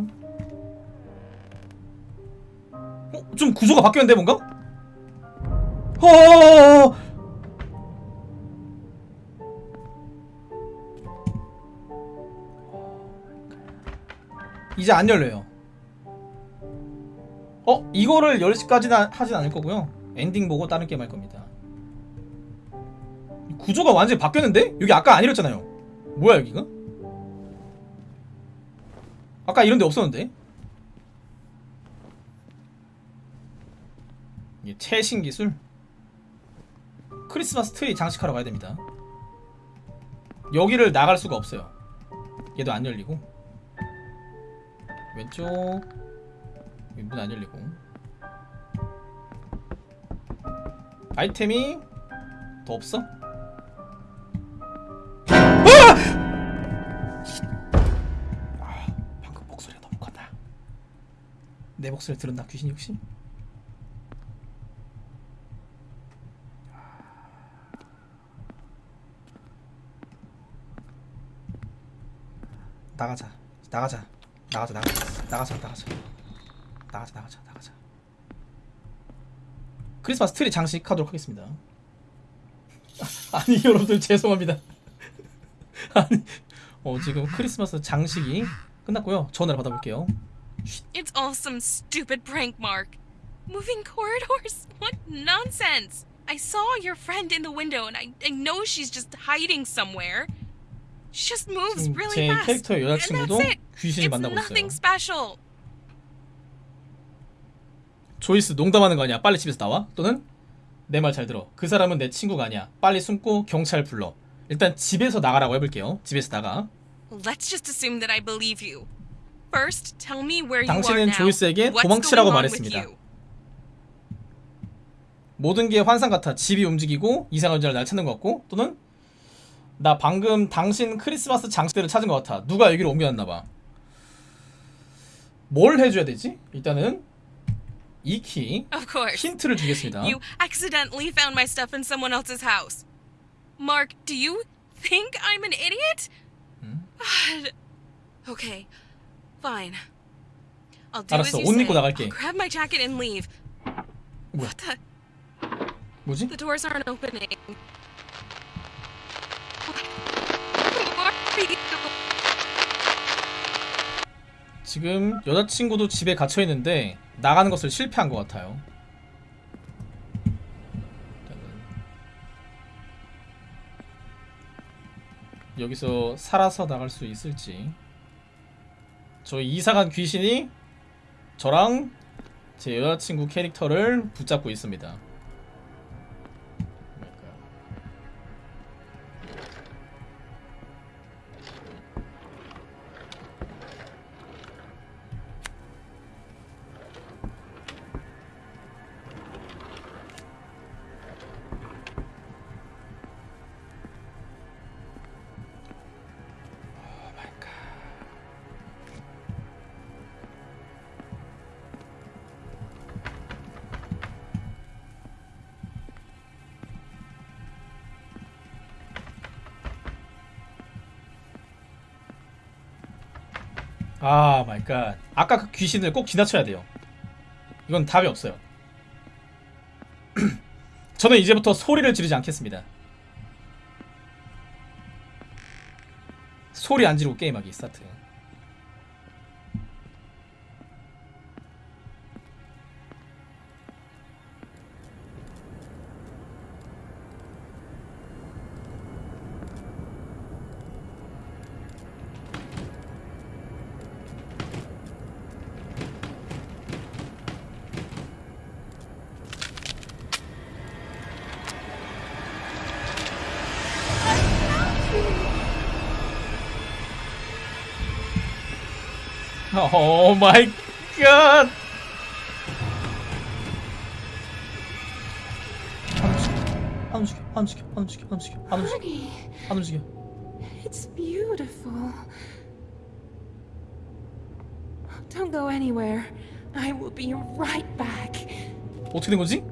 어? 좀 구조가 바뀌었는데 뭔가? 어어어어어 이제 안 열려요. 어? 이거를 10시까지는 하진 않을 거고요. 엔딩 보고 다른 게임 할 겁니다. 구조가 완전히 바뀌었는데? 여기 아까 안 이랬잖아요. 뭐야 여기가? 아까 이런 데 없었는데? 이게 최신 기술? 크리스마스 트리 장식하러 가야 됩니다. 여기를 나갈 수가 없어요. 얘도 안 열리고. 왼쪽 문 안 열리고 아이템이 더 없어? 내 목소리 들었나 귀신이 혹시? 나가자. 나가자. 나가자. 나가자. 나가자. 나가자. 나가자. 나가자. 나가자. 크리스마스 트리 장식하도록 하겠습니다. 아, 아니 여러분들 죄송합니다. 아니 어 지금 크리스마스 장식이 끝났고요. 전화를 받아볼게요. It's all some stupid prank, Mark. Moving corridors? What nonsense! I saw your friend in the window and I, I know she's just hiding somewhere. She just moves 지금 really 제 fast. and 여자친구도 it. 귀신을 It's 만나고 nothing 있어요. special. 조이스 농담하는 거 아니야? 빨리 집에서 나와? 또는 내 말 잘 들어. 그 사람은 내 친구가 아니야. 빨리 숨고 경찰 불러. 일단 집에서 나가라고 해볼게요. 집에서 나가. Let's just assume that I believe you. First, tell me where you are 당신은 now. 조이스에게 What's 도망치라고 going on with 말했습니다. you? 모든 게 환상 같아. 집이 움직이고 이상한 여자를 날 찾는 것 같고 또는 나 방금 당신 크리스마스 장식대를 찾은 것 같아. 누가 여기로 옮겨놨나 봐. 뭘 해줘야 되지? 일단은 이키 Of course. 힌트를 주겠습니다. You accidentally found my stuff in someone else's house. Mark, do you think I'm an idiot? God. Okay, fine. I'll do 알았어, as you 옷 say. 입고 나갈게. I'll grab my jacket and leave. 뭐야? What the? 뭐지? The doors aren't opening. 지금 여자친구도 집에 갇혀 있는데 나가는 것을 실패한 것 같아요. 여기서 살아서 나갈 수 있을지. 저 이사간 귀신이 저랑 제 여자친구 캐릭터를 붙잡고 있습니다. 아 my god. 아까 그 귀신을 꼭 지나쳐야 돼요. 이건 답이 없어요. 저는 이제부터 소리를 지르지 않겠습니다. 소리 안 지르고 게임하기 스타트. My god. 안 움직여, 안 움직여, 안 움직여, 안 움직여, 안 움직여, 안 움직여. it's beautiful. Don't go anywhere. I will be right back. 어떻게 된 거지?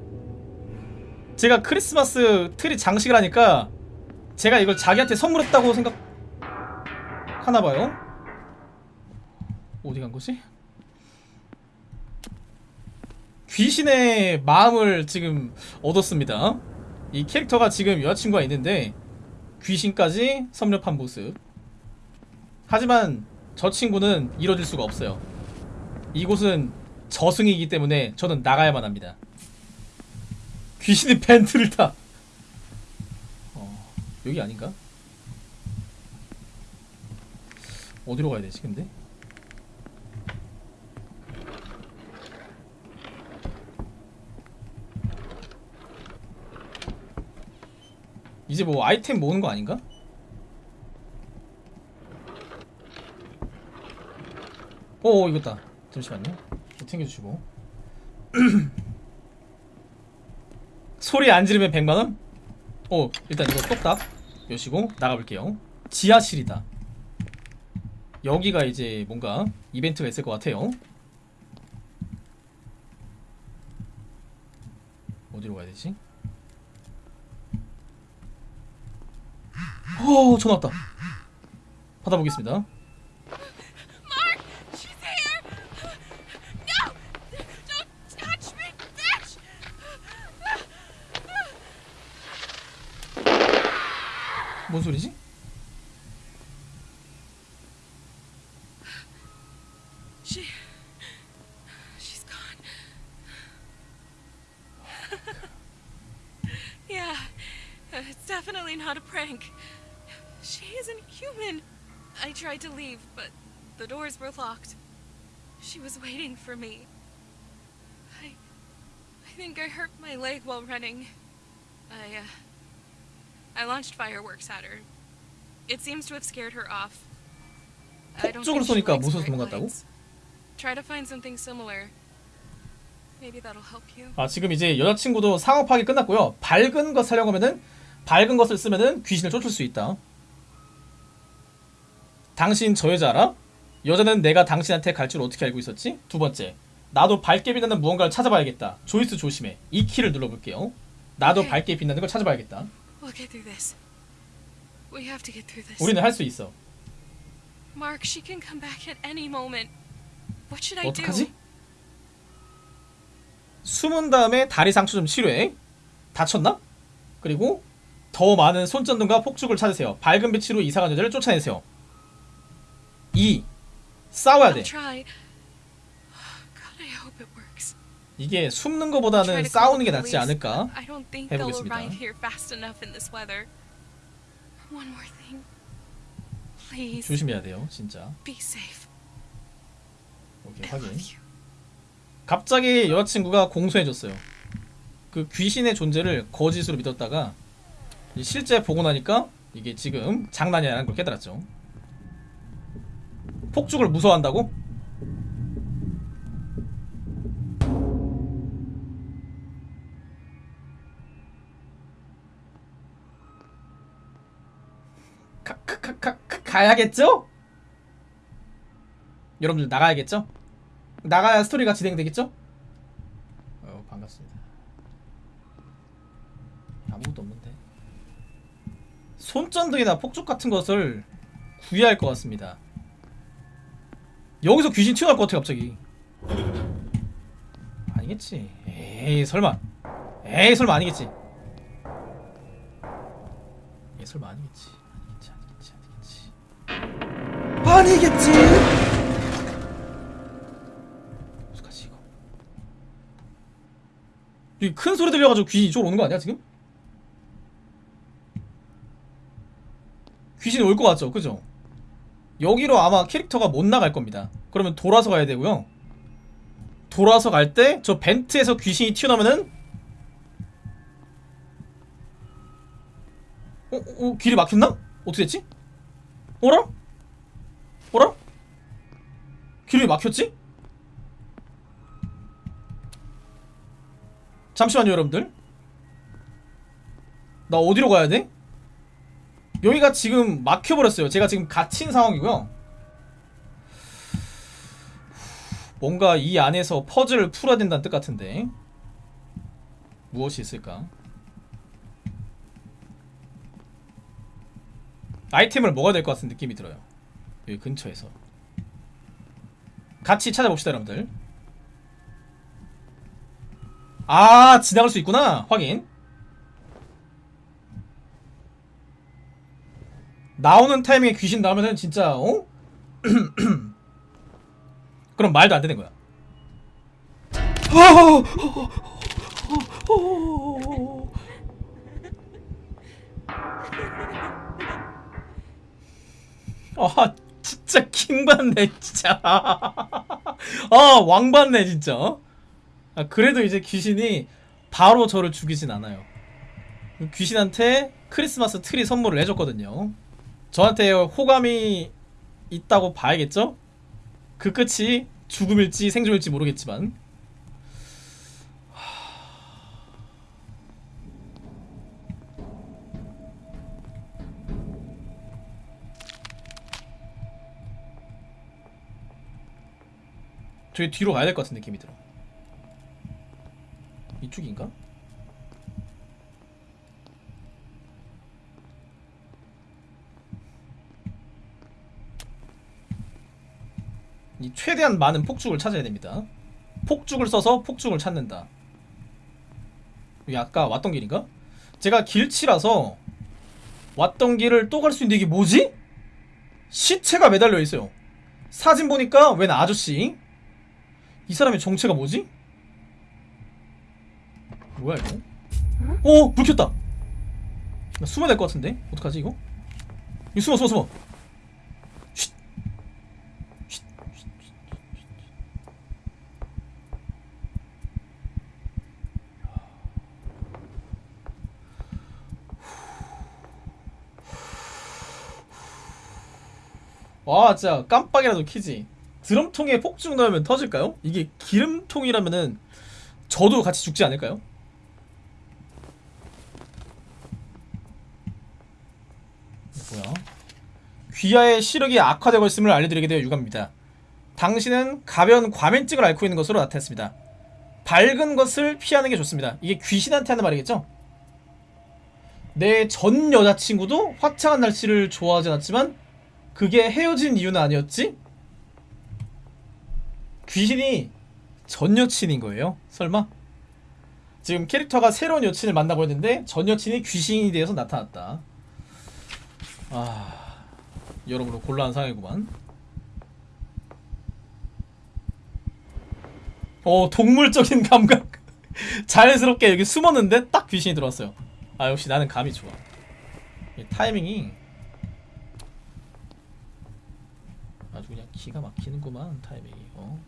제가 크리스마스 트리 장식을 하니까 제가 이걸 자기한테 선물했다고 생각 하나 봐요. 어디 간 거지? 귀신의 마음을 지금 얻었습니다. 이 캐릭터가 지금 여자친구가 있는데 귀신까지 섭렵한 모습. 하지만 저 친구는 이뤄질 수가 없어요. 이곳은 저승이기 때문에 저는 나가야만 합니다. 귀신이 벤트를 타. 어, 여기 아닌가? 어디로 가야 되지, 근데? 이제 뭐 아이템 모으는 거 아닌가? 오, 이거다. 잠시만요. 챙겨주시고. 소리 안 지르면 100만원? 오 일단 이거 똑딱 여시고 나가볼게요 지하실이다 여기가 이제 뭔가 이벤트가 있을 것 같아요 어디로 가야 되지? 오 전화 왔다 받아보겠습니다. 뭔 소리지? She, she's gone. yeah, uh, it's definitely not a prank. She isn't human. I tried to leave, but the doors were locked. She was waiting for me. I, I think I hurt my leg while running. I, uh, I launched fireworks at her. It seems to have scared her off. I don't think she likes bright lights. Try to find something similar. Maybe that'll help you. 아 지금 이제 여자친구도 상어 파기 끝났고요. 밝은 것 사려고 하면은 밝은 것을 쓰면은 귀신을 쫓을 수 있다. 당신 저 여자 알아? 여자는 내가 당신한테 갈 줄 어떻게 알고 있었지? 두 번째, 나도 밝게 빛나는 무언가를 찾아봐야겠다. 조이스 조심해. 이 키를 눌러볼게요. 나도 오케이. 밝게 빛나는 걸 찾아봐야겠다. 우리는 할 수 있어. Mark, she can come back at any moment. What should I 어떡하지? 숨은 다음에 다리 상처 좀 치료해. 다쳤나? 그리고 더 많은 손전등과 폭죽을 찾으세요. 밝은 빛으로 이상한 여자를 쫓아내세요. 2. 싸워야 돼. 이게 숨는 것보다는 싸우는 게 낫지 않을까? 해보겠습니다. 조심해야 돼요, 진짜. 오케이, 확인. 갑자기 여자친구가 공손해졌어요. 그 귀신의 존재를 거짓으로 믿었다가 실제 보고 나니까 이게 지금 장난이 아니라는 걸 깨달았죠. 폭죽을 무서워한다고? 가야겠죠? 여러분들 나가야겠죠? 나가야 스토리가 진행되겠죠? 어, 반갑습니다. 아무것도 없는데. 손전등이나 폭죽 같은 것을 구해야 할 것 같습니다. 여기서 귀신 튀어나올 것 같아 갑자기. 아니겠지. 에이 설마. 에이 설마 아니겠지. 에이 설마 아니겠지. 아니겠지 아니겠지 아니겠지. 아니겠지. 어떡하지 이거 이큰 소리 들려가지고 귀신이 이쪽으로 오는 거 아니야 지금? 귀신이 올 것 같죠 그죠? 여기로 아마 캐릭터가 못 나갈 겁니다 그러면 돌아서 가야 되고요 돌아서 갈 때 저 벤트에서 귀신이 튀어나오면은 어, 어, 어, 길이 막혔나? 어떻게 됐지? 어라? 어라? 길이 왜 막혔지? 잠시만요 여러분들 나 어디로 가야 돼? 여기가 지금 막혀버렸어요. 제가 지금 갇힌 상황이고요. 뭔가 이 안에서 퍼즐을 풀어야 된다는 뜻 같은데 무엇이 있을까? 아이템을 먹어야 될 것 같은 느낌이 들어요. 여기 근처에서. 같이 찾아봅시다 여러분들. 아 지나갈 수 있구나. 확인 나오는 타이밍에 귀신 나오면은 진짜 어? 그럼 말도 안 되는 거야 아 진짜 킹받네 진짜 아 왕받네 진짜 아, 그래도 이제 귀신이 바로 저를 죽이진 않아요. 귀신한테 크리스마스 트리 선물을 해줬거든요. 저한테 호감이 있다고 봐야겠죠? 그 끝이 죽음일지 생존일지 모르겠지만 저기 뒤로 가야 될 것 같은 느낌이 들어. 이쪽인가? 최대한 많은 폭죽을 찾아야 됩니다. 폭죽을 써서 폭죽을 찾는다. 여기 아까 왔던 길인가? 제가 길치라서 왔던 길을 또 갈 수 있는데 이게 뭐지? 시체가 매달려 있어요. 사진 보니까 웬 아저씨? 이 사람의 정체가 뭐지? 뭐야 이거? 어! 불 켰다! 나 숨어야 될 것 같은데? 어떡하지 이거? 이거 숨어 숨어 숨어 쉿! 쉿! 쉿! 쉿! 와 진짜 깜빡이라도 키지 드럼통에 폭죽 넣으면 터질까요? 이게 기름통이라면은 저도 같이 죽지 않을까요? 뭐야? 귀하의 시력이 악화되고 있음을 알려드리게 되어 유감입니다. 당신은 가벼운 과민증을 앓고 있는 것으로 나타났습니다. 밝은 것을 피하는 게 좋습니다. 이게 귀신한테 하는 말이겠죠? 내 전 여자친구도 화창한 날씨를 좋아하지 않았지만 그게 헤어진 이유는 아니었지? 귀신이 전 여친인 거예요? 설마? 지금 캐릭터가 새로운 여친을 만나고 있는데 전 여친이 귀신이 되어서 나타났다. 아, 여러모로 곤란한 상황이구만. 어, 동물적인 감각. 자연스럽게 여기 숨었는데 딱 귀신이 들어왔어요. 아, 역시 나는 감이 좋아. 이 타이밍이 아주 그냥 기가 막히는구만 타이밍이. 어.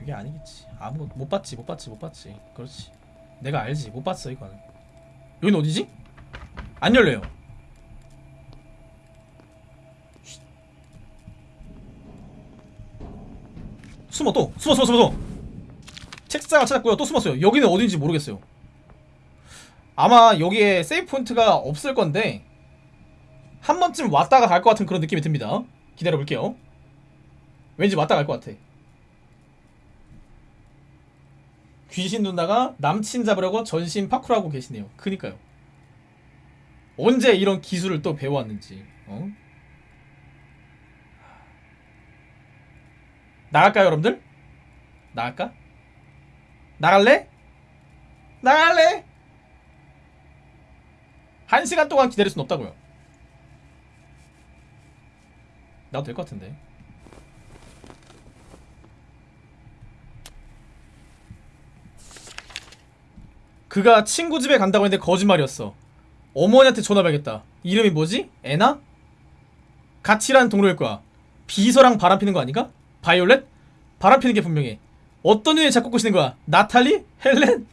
이게 아니겠지. 아무 못 봤지, 못 봤지, 못 봤지. 그렇지. 내가 알지, 못 봤어 이거는. 여긴 어디지? 안 열려요. 쉿. 숨어 또 숨어 숨어 숨어. 숨어. 책상을 찾았고요. 또 숨었어요. 여기는 어딘지 모르겠어요. 아마 여기에 세이프 포인트가 없을 건데 한 번쯤 왔다가 갈 것 같은 그런 느낌이 듭니다. 기다려 볼게요. 왠지 왔다 갈 것 같아. 귀신 누나가 남친 잡으려고 전신 파쿠르하고 계시네요. 그니까요. 언제 이런 기술을 또 배워왔는지. 어? 나갈까요, 여러분들? 나갈까? 나갈래? 나갈래? 한 시간 동안 기다릴 순 없다고요. 나도 될 것 같은데. 그가 친구 집에 간다고 했는데 거짓말이었어. 어머니한테 전화해야겠다. 이름이 뭐지? 애나? 같이 일하는 동료일 거야. 비서랑 바람 피는 거 아닌가? 바이올렛? 바람 피는 게 분명해. 어떤 년이 자꾸 꼬시는 거야? 나탈리? 헬렌?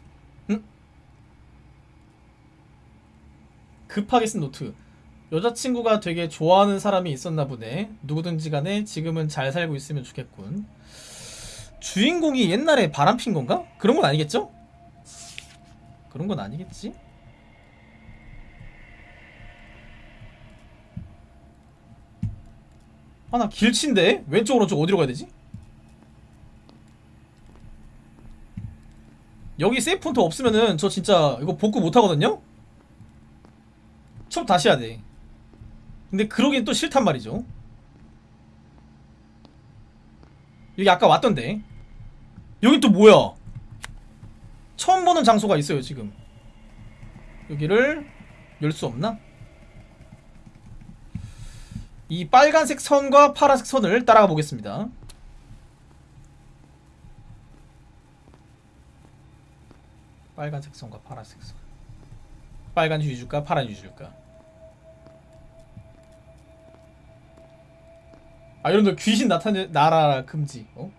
급하게 쓴 노트. 여자친구가 되게 좋아하는 사람이 있었나 보네. 누구든지 간에 지금은 잘 살고 있으면 좋겠군. 주인공이 옛날에 바람 핀 건가? 그런 건 아니겠죠? 그런 건 아니겠지? 아, 나 길친데? 왼쪽, 오른쪽 어디로 가야 되지? 여기 세이프 폰트 없으면은 저 진짜 이거 복구 못 하거든요? 처음 다시 해야 돼. 근데 그러긴 또 싫단 말이죠. 여기 아까 왔던데. 여긴 또 뭐야? 처음 보는 장소가 있어요, 지금. 여기를 열 수 없나? 이 빨간색 선과 파란색 선을 따라가 보겠습니다. 빨간색 선과 파란색 선. 빨간 휴지 줄까? 파란 휴지 줄까? 아 여러분들 귀신 나타내 나라 금지. 어?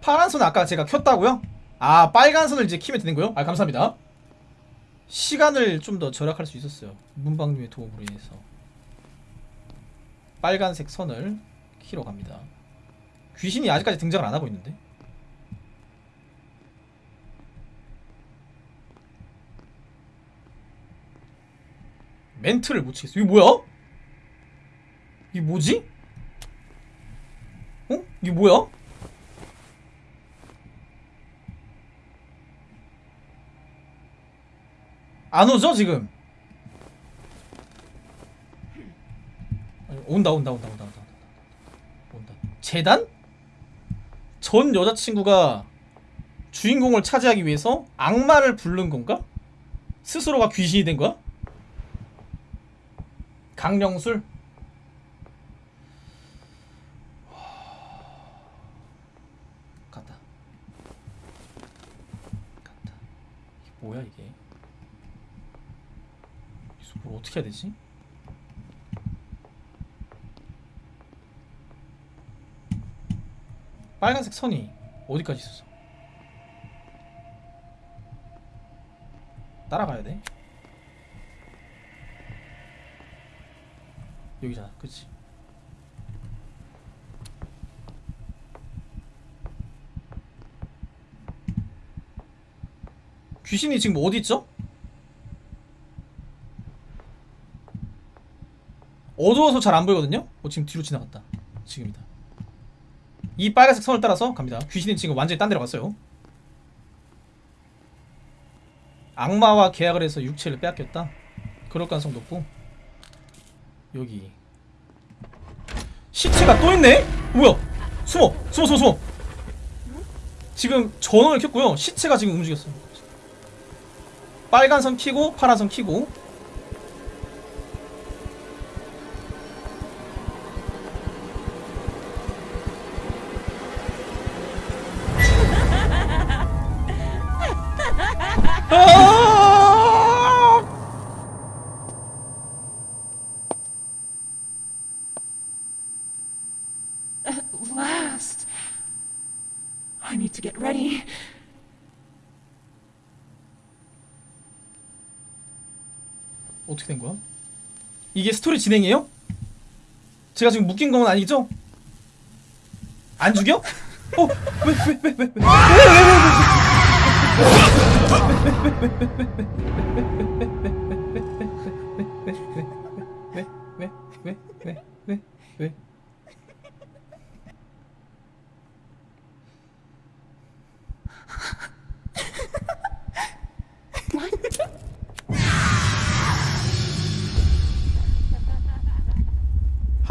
파란 선은 아까 제가 켰다고요? 아 빨간 선을 이제 키면 되는 거요? 아 감사합니다. 시간을 좀 더 절약할 수 있었어요. 문방님의 도움으로 인해서. 빨간색 선을 키러 갑니다. 귀신이 아직까지 등장을 안 하고 있는데. 멘트를 못 치겠어. 이게 뭐야? 이게 뭐지? 어? 이게 뭐야? 안 오죠 지금? 온다 온다 온다 온다 온다 온다 재단? 전 여자친구가 주인공을 차지하기 위해서 악마를 부른 건가? 스스로가 귀신이 된 거야? 강령술? 갔다 갔다 이게 뭐야 이게 뭘 어떻게 해야 되지? 빨간색 선이 어디까지 있었어? 따라가야 돼? 여기잖아 그치 귀신이 지금 어디 있죠? 어두워서 잘 안 보이거든요? 어, 지금 뒤로 지나갔다. 지금이다. 이 빨간색 선을 따라서 갑니다. 귀신이 지금 완전히 딴 데로 갔어요. 악마와 계약을 해서 육체를 빼앗겼다? 그럴 가능성 높고. 여기. 시체가 또 있네? 뭐야? 숨어 숨어 숨어 숨어. 지금 전원을 켰고요. 시체가 지금 움직였어요 빨간 선 키고 파란 선 키고 이게 스토리 진행이에요? 제가 지금 묶인 건 아니죠? 안 죽여? 어? 왜, 왜, 왜, 왜, 왜, 왜, 왜, 왜,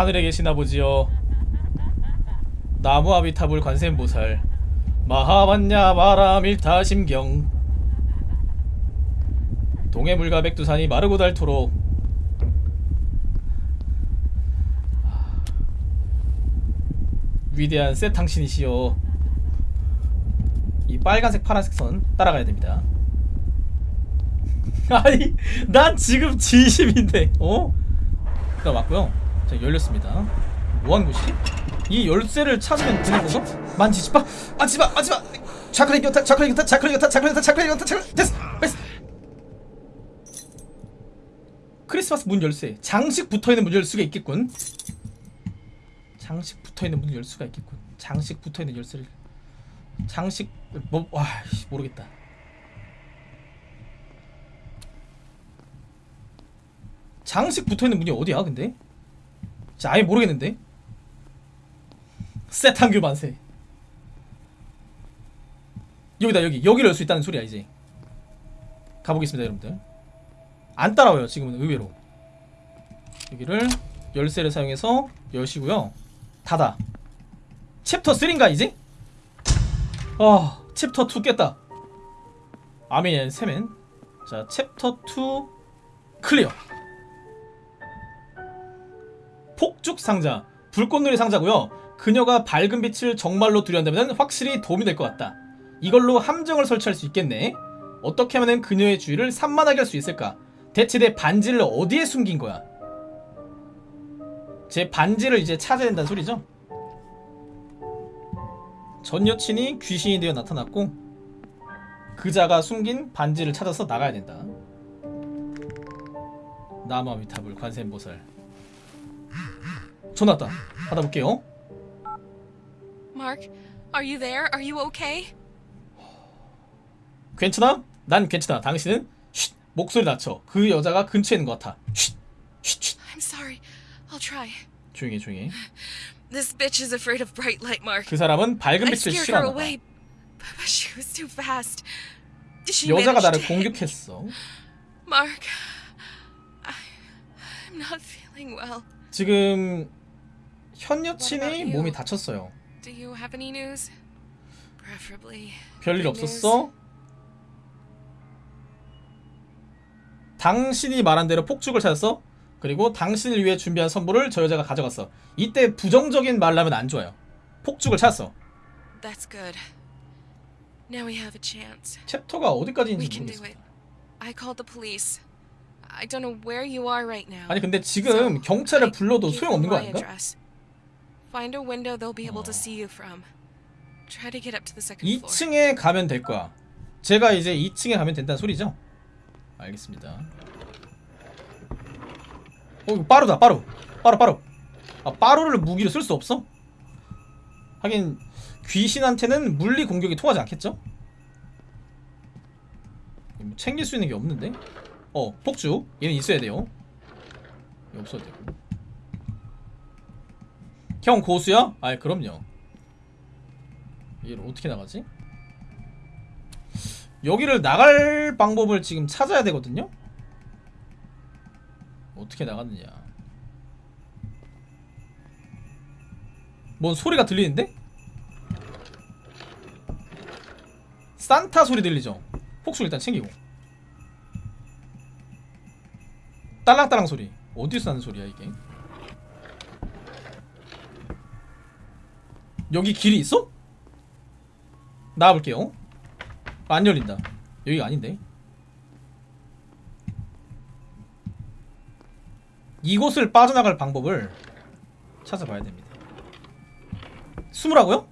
하늘에 계시나 보지요. 나무 아비타불 관세음보살. 마하반야 마라밀타 심경. 동해물과 백두산이 마르고 닳도록. 위대한 셋 당신이시여. 이 빨간색 파란색 선 따라가야 됩니다. 아니 난 지금 진심인데 어? 가 맞고요 자 열렸습니다 뭐하는 곳이지? 이 열쇠를 찾으면 되는 건가? 만지지 마! 만지지 마! 만지지 마! 자크레 이겼다! 자크레 이겼다! 자크레 이겼다! 자크레 이겼다! 자크레 이겼다! 자크레 됐어! 됐어! 크리스마스 문 열쇠 장식 붙어있는 문 열쇠가 있겠군 장식 붙어있는 문 열쇠가 있겠군 장식 붙어있는 열쇠를 장식 뭐.. 와 씨, 모르겠다 장식 붙어있는 문이 어디야 근데? 진짜 아예 모르겠는데? 세탄규 만세. 여기다 여기. 여기를 열 수 있다는 소리야 이제. 가보겠습니다 여러분들. 안 따라와요 지금은 의외로. 여기를 열쇠를 사용해서 여시고요. 닫아. 챕터 3인가 이제? 아 챕터 2 깼다. 아멘 세멘. 자 챕터 2 클리어 폭죽 상자 불꽃놀이 상자고요. 그녀가 밝은 빛을 정말로 두려워한다면 확실히 도움이 될 것 같다. 이걸로 함정을 설치할 수 있겠네. 어떻게 하면 그녀의 주의를 산만하게 할 수 있을까? 대체 내 반지를 어디에 숨긴 거야? 제 반지를 이제 찾아야 된다는 소리죠? 전 여친이 귀신이 되어 나타났고 그자가 숨긴 반지를 찾아서 나가야 된다. 나무아미타불 관세음보살 전화 왔다 받아볼게요 Mark, are you there? Are you okay? 괜찮아? 난 괜찮아 당신은 쉿 목소리 낮춰 그 여자가 근처에 있는 것 같아 쉿 쉿, 쉿. I'm sorry. I'll try. 조용히 해 조용히 해. This bitch is afraid of bright light, Mark. 그 사람은 밝은 빛을 away, but she was too fast. She 여자가 나를. 공격했어 Mark, I, I'm not feeling well. 지금 현 여친이? 몸이 다쳤어요. 별일. 없었어? 당신이 말한 대로 폭죽을 찾았어? 그리고 당신을 위해 준비한 선물을 저 여자가 가져갔어 이때 부정적인 말을 하면 안 좋아요 폭죽을 찾았어. 챕터가 어디까지인지 모르겠어. 아니 근데 지금 경찰을 불러도 소용없는 거 아닌가? Find a window they'll be able to 어. see you from. Try to get up to the second floor. 2층에 가면 될 거야. 제가 이제 2층에 가면 된다는 소리죠? 알겠습니다. 어, 빠르다, 빠루. 빠루 빠루 아 빠루를 무기로 쓸 수 없어? 하긴 귀신한테는 물리 공격이 통하지 않겠죠? 뭐 챙길 수 있는 게 없는데? 어 폭주 얘는 있어야 돼요 얘 없어도 되고 형 고수야? 아이 그럼요 얘를 어떻게 나가지? 여기를 나갈 방법을 지금 찾아야 되거든요? 어떻게 나갔느냐 뭔 소리가 들리는데? 산타 소리 들리죠? 폭수 일단 챙기고 딸랑딸랑 소리 어디서 나는 소리야 이게 여기 길이 있어? 나와볼게요 안 열린다 여기가 아닌데 이곳을 빠져나갈 방법을 찾아봐야 됩니다 숨으라고요?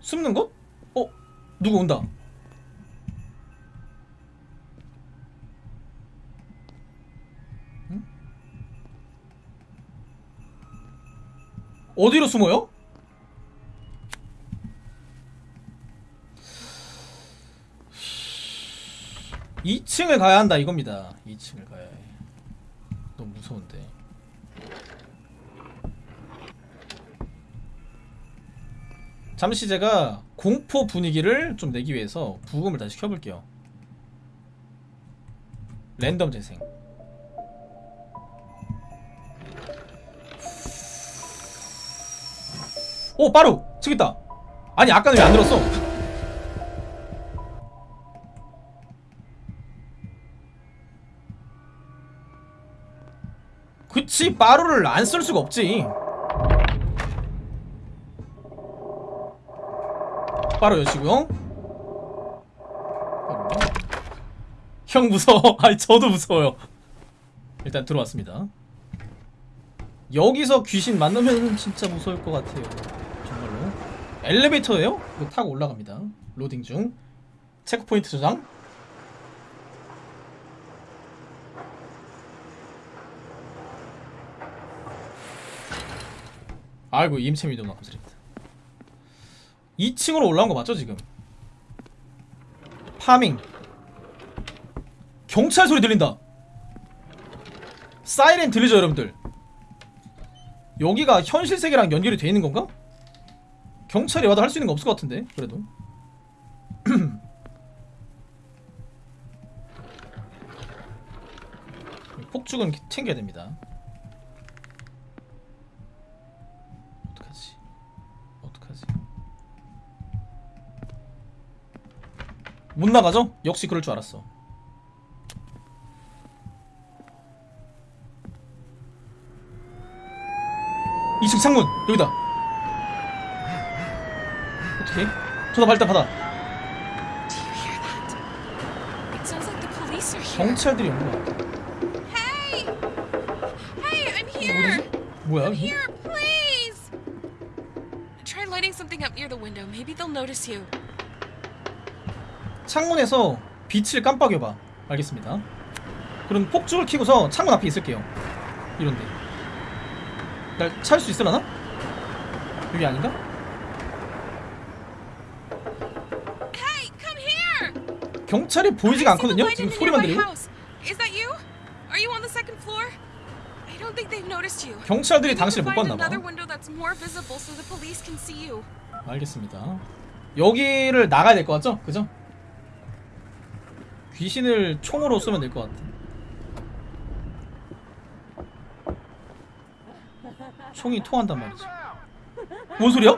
숨는 곳? 어? 누구 온다 응? 어디로 숨어요? 이층을 가야 한다 이겁니다. 2층을 가야 해. 너무 무서운데. 잠시 제가 공포 분위기를 좀 내기 위해서 부금을 다시 켜볼게요. 랜덤 재생. 오 빠루! 있다! 아니 아까는 왜 안 들었어 그치 빠루를 안 쓸 수가 없지. 빠루 여시고요. 형 무서워. 아니 저도 무서워요. 일단 들어왔습니다. 여기서 귀신 만나면 진짜 무서울 것 같아요. 정말로. 엘리베이터예요? 타고 올라갑니다. 로딩 중. 체크포인트 저장 아이고 임채미 누나 감사합니다. 2층으로 올라온 거 맞죠 지금? 파밍. 경찰 소리 들린다. 사이렌 들리죠 여러분들? 여기가 현실 세계랑 연결이 돼 있는 건가? 경찰이 와도 할 수 있는 거 없을 것 같은데 그래도. 폭죽은 챙겨야 됩니다 어떡하지 어떡하지 못 나가죠? 역시 그럴 줄 알았어 이층 창문 여기다 어떻게? 전화 발단 받아. 경찰들이 같아! 뭐지? 뭐야 I'm 이게? here, please! Try lighting something up near the window. Maybe they'll notice you. 창문에서 빛을 깜빡여봐 알겠습니다 그럼 폭죽을 켜고서 창문 앞에 있을게요 이런데 날 찾을 수 있으려나? 여기 아닌가? 경찰이 보이지가 않거든요? 지금 소리만 you. 경찰들이 당신을 못 봤나봐. 알겠습니다 여기를 나가야 될 것 같죠? 그죠? 귀신을 총으로 쏘면 될 것 같아 총이 통한단 말이지 뭔 소리야?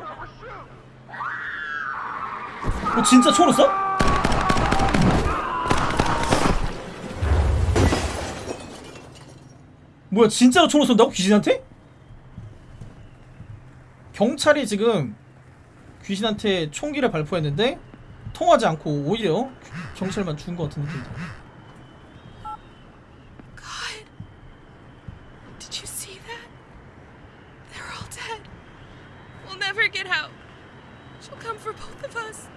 어 진짜 총으로 쏴? 뭐야 진짜로 총으로 쏜다고 귀신한테? 경찰이 지금 귀신한테 총기를 발포했는데 통하지 않고 오히려 경찰만 죽은 것 같은 느낌이죠. God. Did you see that? They're all dead. We'll never get out. She'll come for both of us.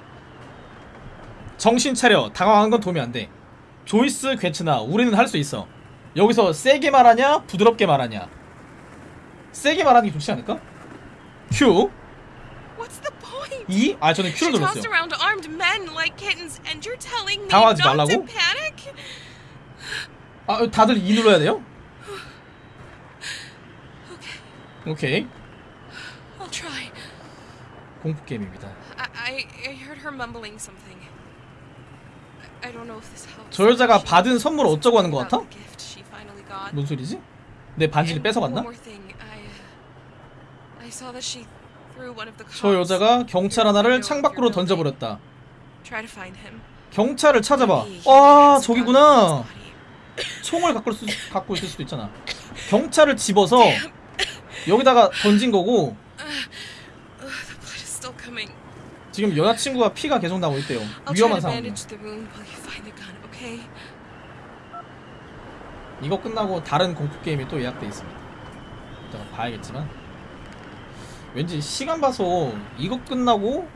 정신 차려. 당황한 건 도움이 안 돼. 조이스 괜찮아. 우리는 할 수 있어. 여기서 세게 말하냐, 부드럽게 말하냐. 세게 말하는 게 좋지 않을까? Point? 2? 아 저는 Q를 tossed 눌렀어요 당황하지 말라고? 아 다들 2 눌러야 돼요? 오케이. 공포 게임입니다. 저 여자가 받은 선물 어쩌고 하는 것 같아? 뭔 소리지? 내 반지를 뺏어갔나? Uh, I saw that she 저 여자가 경찰 하나를 창밖으로. 던져버렸다. 경찰을 찾아봐 아 저기구나. 총을 갖고, 있을 수, 갖고 있을 수도 있잖아 경찰을 집어서 여기다가 던진 거고. 지금 여자친구가 피가 계속 나고 있대요 위험한 okay? 이거 끝나고 다른 공포 게임이 또 예약돼 있습니다 이따가 봐야겠지만 왠지 시간 봐서 이거 끝나고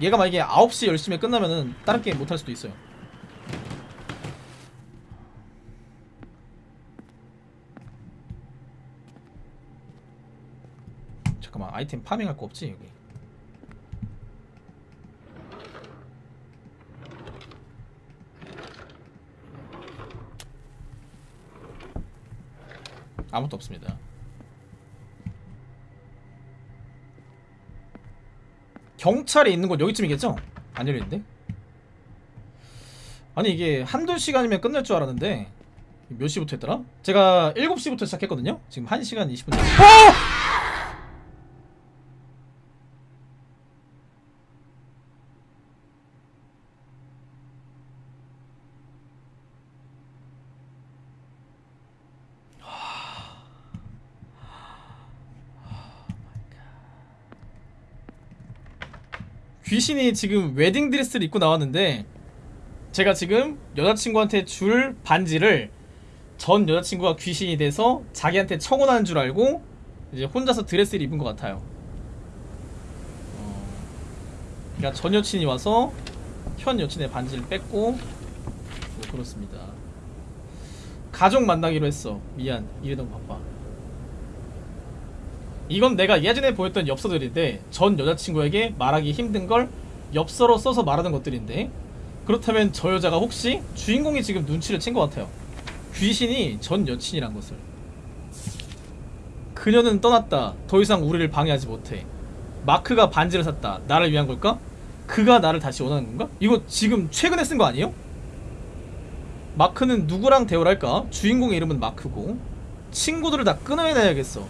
얘가 만약에 9시 10시에 끝나면은 다른 게임 못할 수도 있어요. 잠깐만 아이템 파밍할 거 없지 여기? 아무것도 없습니다 경찰이 있는 곳 여기쯤이겠죠? 안 열리는데? 아니 이게 한두 시간이면 끝날 줄 알았는데 몇 시부터 했더라? 제가 7시부터 시작했거든요? 지금 1시간 20분 어! 귀신이 지금 웨딩 드레스를 입고 나왔는데 제가 지금 여자친구한테 줄 반지를 전 여자친구가 귀신이 돼서 자기한테 청혼하는 줄 알고 이제 혼자서 드레스를 입은 것 같아요. 어, 그러니까 전 여친이 와서 현 여친의 반지를 뺏고 뭐 그렇습니다. 가족 만나기로 했어. 미안. 이래도 바빠. 이건 내가 예전에 보였던 엽서들인데 전 여자친구에게 말하기 힘든 걸 엽서로 써서 말하는 것들인데 그렇다면 저 여자가 혹시 주인공이 지금 눈치를 챈 것 같아요. 귀신이 전 여친이란 것을. 그녀는 떠났다. 더 이상 우리를 방해하지 못해. 마크가 반지를 샀다. 나를 위한 걸까? 그가 나를 다시 원하는 건가? 이거 지금 최근에 쓴 거 아니에요? 마크는 누구랑 대화를 할까? 주인공의 이름은 마크고 친구들을 다 끊어내야겠어.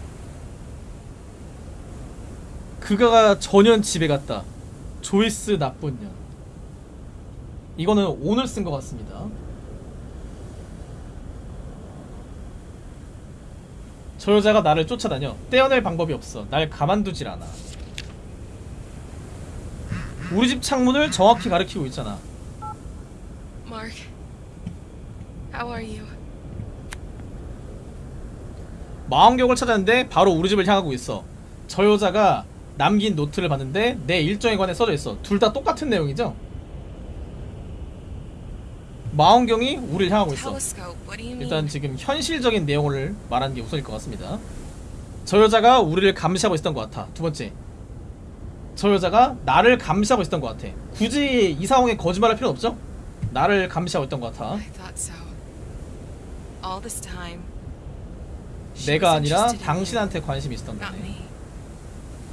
그가 전현 집에 갔다. 조이스 나쁜 년. 이거는 오늘 쓴 것 같습니다. 저 여자가 나를 쫓아다녀. 떼어낼 방법이 없어. 날 가만두질 않아. 우리 집 창문을 정확히 가리키고 있잖아. Mark, how are you? 망원경을 찾았는데 바로 우리 집을 향하고 있어. 저 여자가 남긴 노트를 봤는데 내 일정에 관해 써져 있어. 둘 다 똑같은 내용이죠? 망원경이 우리를 향하고 있어. 일단 지금 현실적인 내용을 말하는 게 우선일 것 같습니다. 저 여자가 우리를 감시하고 있었던 것 같아. 두 번째. 저 여자가 나를 감시하고 있었던 것 같아. 굳이 이 상황에 거짓말할 필요 없죠? 나를 감시하고 있던 것 같아. 내가 아니라 당신한테 관심이 있었던 거네. me. You are connected to her. in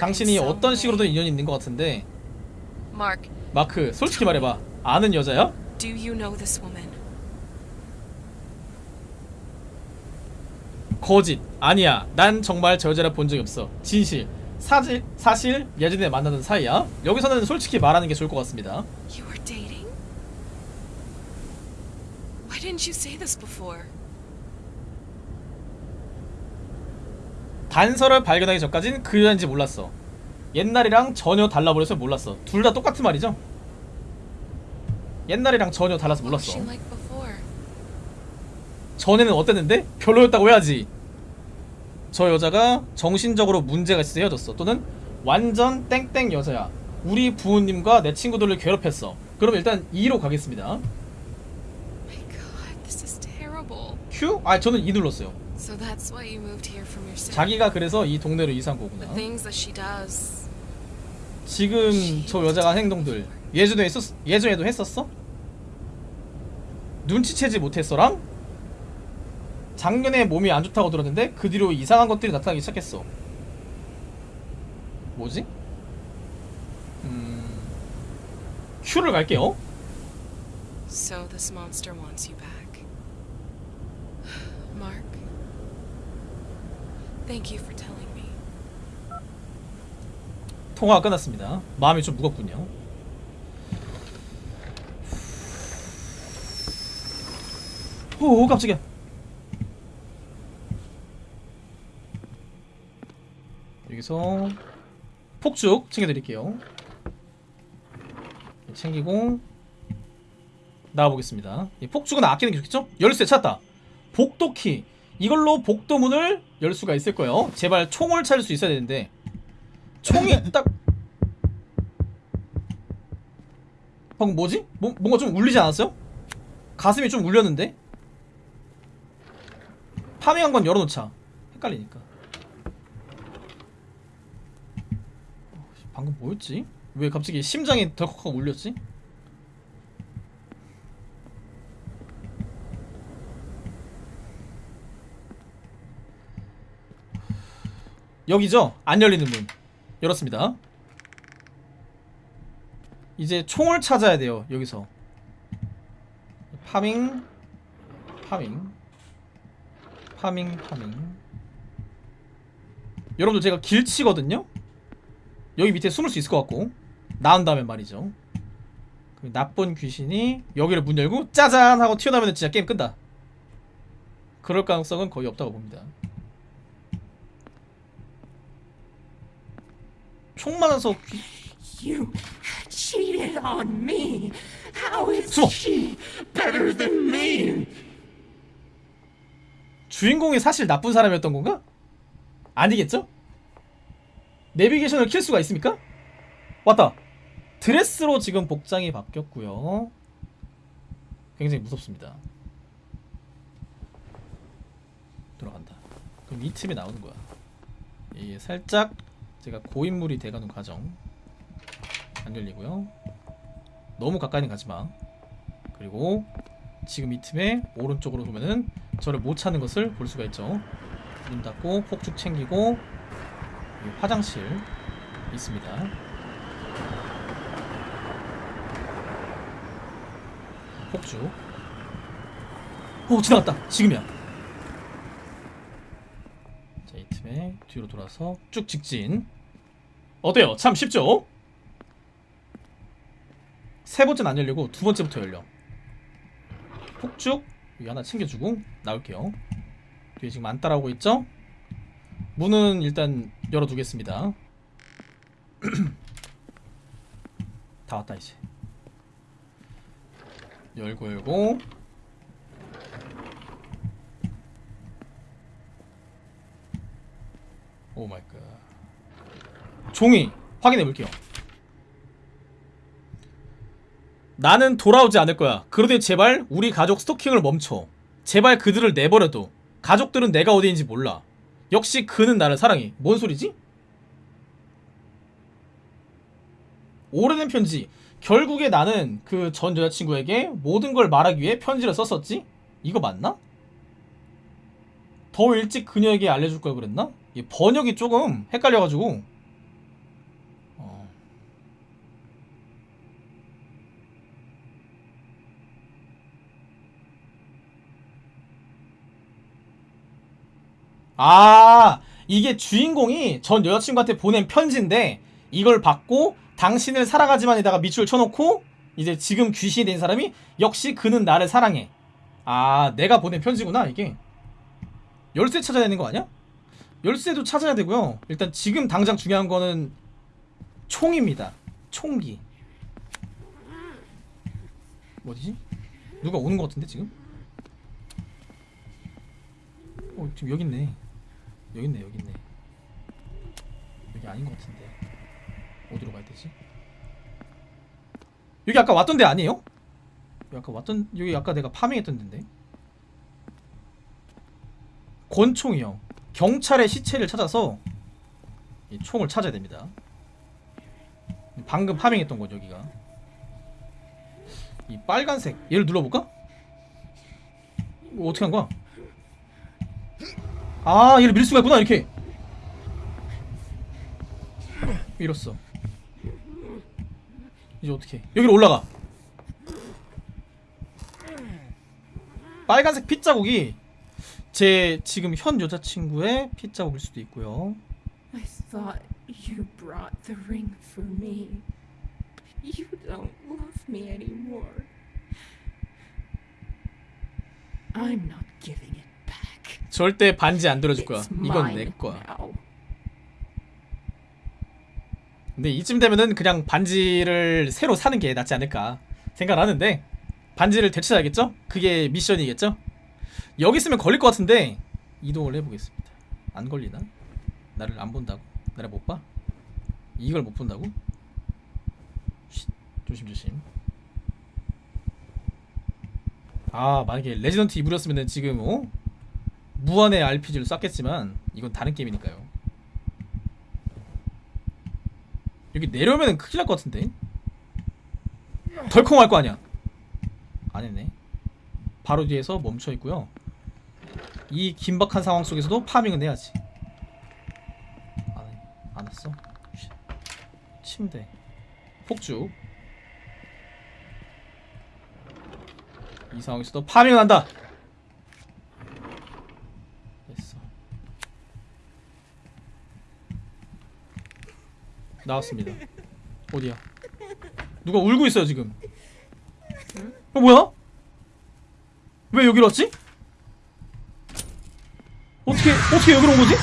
당신이 어떤. 식으로든 인연이 있는 것 같은데 Mark, 마크 솔직히 말해봐 아는 여자야? do you know this woman? 거짓 아니야 난 정말 저 여자를 본 적이 없어 진실 사실 사실 예전에 만나던 사이야 여기서는 솔직히 말하는 게 좋을 것 같습니다 You were dating? Why didn't you say this before? 단서를 발견하기 전까진 그 여자인지 몰랐어. 옛날이랑 전혀 달라버려서 몰랐어. 둘 다 똑같은 말이죠? 옛날이랑 전혀 달라서 몰랐어? 전에는 어땠는데? 별로였다고 해야지. 저 여자가 정신적으로 문제가 있어서 헤어졌어. 또는 완전 땡땡 여자야. 우리 부모님과 내 친구들을 괴롭혔어. 그럼 일단 2로 가겠습니다. Q? 아 저는 2 눌렀어요 So that's why you moved here from your city. 자기가 그래서 이 동네로 이사한 The 거구나. things that she does. 지금 저 여자가 행동들 예전에 했었 예전에도 했었어? 눈치채지 못했어랑? 작년에 몸이 안 좋다고 들었는데 그 뒤로 이상한 것들이 나타나기 시작했어. 뭐지? 음... 큐를 갈게요. So this monster wants you back. Mark. Thank you for telling me. 통화가 끝났습니다. 마음이 좀 무겁군요. 오 깜짝이야. 여기서 폭죽 챙겨드릴게요. 챙기고 나와보겠습니다. 이 폭죽은 아끼는 게 좋겠죠? 열쇠 찾았다. 복도키 이걸로 복도문을 열 수가 있을 거예요. 제발 총을 찾을 수 있어야 되는데 총이 딱 방금 뭐지? 뭐, 뭔가 좀 울리지 않았어요? 가슴이 좀 울렸는데? 파밍한 건 열어놓자 헷갈리니까 어, 방금 뭐였지? 왜 갑자기 심장이 덜컥하고 울렸지? 여기죠? 안 열리는 문. 열었습니다. 이제 총을 찾아야 돼요 여기서. 파밍 파밍 파밍 파밍. 여러분들 제가 길치거든요? 여기 밑에 숨을 수 있을 것 같고. 나온 다음에 말이죠. 그 나쁜 귀신이 여기를 문 열고 짜잔 하고 튀어나오면 진짜 게임 끈다. 그럴 가능성은 거의 없다고 봅니다 총 맞아서 귀... You cheated on me. How is 숨어 she better than me? 주인공이 사실 나쁜 사람이었던 건가? 아니겠죠? 내비게이션을 킬 수가 있습니까? 왔다 드레스로 지금 복장이 바뀌었고요 굉장히 무섭습니다 돌아간다 그럼 이 틈이 나오는 거야 이게 살짝 제가 고인물이 돼가는 과정 안 열리고요. 너무 가까이는 가지마. 그리고 지금 이 틈에 오른쪽으로 보면은 저를 못 찾는 것을 볼 수가 있죠. 문 닫고 폭죽 챙기고 화장실 있습니다. 폭죽. 오 지나갔다. 지금이야 틈에 뒤로 돌아서 쭉 직진. 어때요? 참 쉽죠? 세 번째는 안 열리고 두 번째부터 열려. 폭죽 여기 하나 챙겨주고 나올게요. 뒤에 지금 안 따라오고 있죠? 문은 일단 열어두겠습니다. 다 왔다 이제. 열고 열고 oh my god 종이 확인해 볼게요 나는 돌아오지 않을 거야. 그러니 제발 우리 가족 스토킹을 멈춰. 제발 그들을 내버려둬. 가족들은 내가 어디인지 몰라. 역시 그는 나를 사랑해. 뭔 소리지? 오래된 편지. 결국에 나는 그 전 여자친구에게 모든 걸 말하기 위해 편지를 썼었지? 이거 맞나? 더 일찍 그녀에게 알려줄 걸 그랬나? 이 번역이 조금 헷갈려가지고 어. 아 이게 주인공이 전 여자친구한테 보낸 편지인데 이걸 받고 당신을 사랑하지만에다가 밑줄 쳐놓고 이제 지금 귀신이 된 사람이 역시 그는 나를 사랑해 아 내가 보낸 편지구나 이게 열쇠 찾아야 되는 거 아니야? 열쇠도 찾아야 되고요 일단 지금 당장 중요한 거는 총입니다 총기 어디지? 누가 오는 거 같은데 지금? 어 지금 여기 있네 여기 있네 여기 있네 여기 아닌 것 같은데 어디로 가야 되지? 여기 아까 왔던 데 아니에요? 여기 아까 왔던 여기 아까 내가 파밍했던 데인데 권총이요. 경찰의 시체를 찾아서 이 총을 찾아야 됩니다. 방금 파밍했던 건 여기가. 이 빨간색 얘를 눌러볼까? 어떻게 한 거야? 아 얘를 밀 수가 있구나 이렇게. 밀었어. 이제 어떻게? 여기로 올라가. 빨간색 핏자국이 제 지금 현 여자친구의 핏자국일 수도 있고요. I thought you brought the ring for me. You don't love me anymore. I'm not giving it back. 절대 반지 안 들어줄 거야. 이건 내 거야. now. 근데 이쯤 되면은 그냥 반지를 새로 사는 게 낫지 않을까 생각을 하는데 반지를 되찾아야겠죠? 그게 미션이겠죠? 여기 있으면 걸릴 것 같은데 이동을 해보겠습니다. 안 걸리나? 나를 안 본다고? 나를 못 봐? 이걸 못 본다고? 쉿, 조심조심. 아 만약에 Resident Evil이었으면 지금 어? 무한의 RPG를 쐈겠지만 이건 다른 게임이니까요. 여기 내려오면 큰일 날 것 같은데 덜컹할 거 아니야 아니네 바로 뒤에서 멈춰 있고요 이 긴박한 상황 속에서도 파밍은 해야지 안, 해. 안 했어 쉿. 침대 폭죽 이 상황에서도 파밍은 한다 됐어 나왔습니다. 어디야? 누가 울고 있어요 지금? 어 뭐야? 왜 여기로 왔지? 어떻게 어떻게 여기로 온 거지?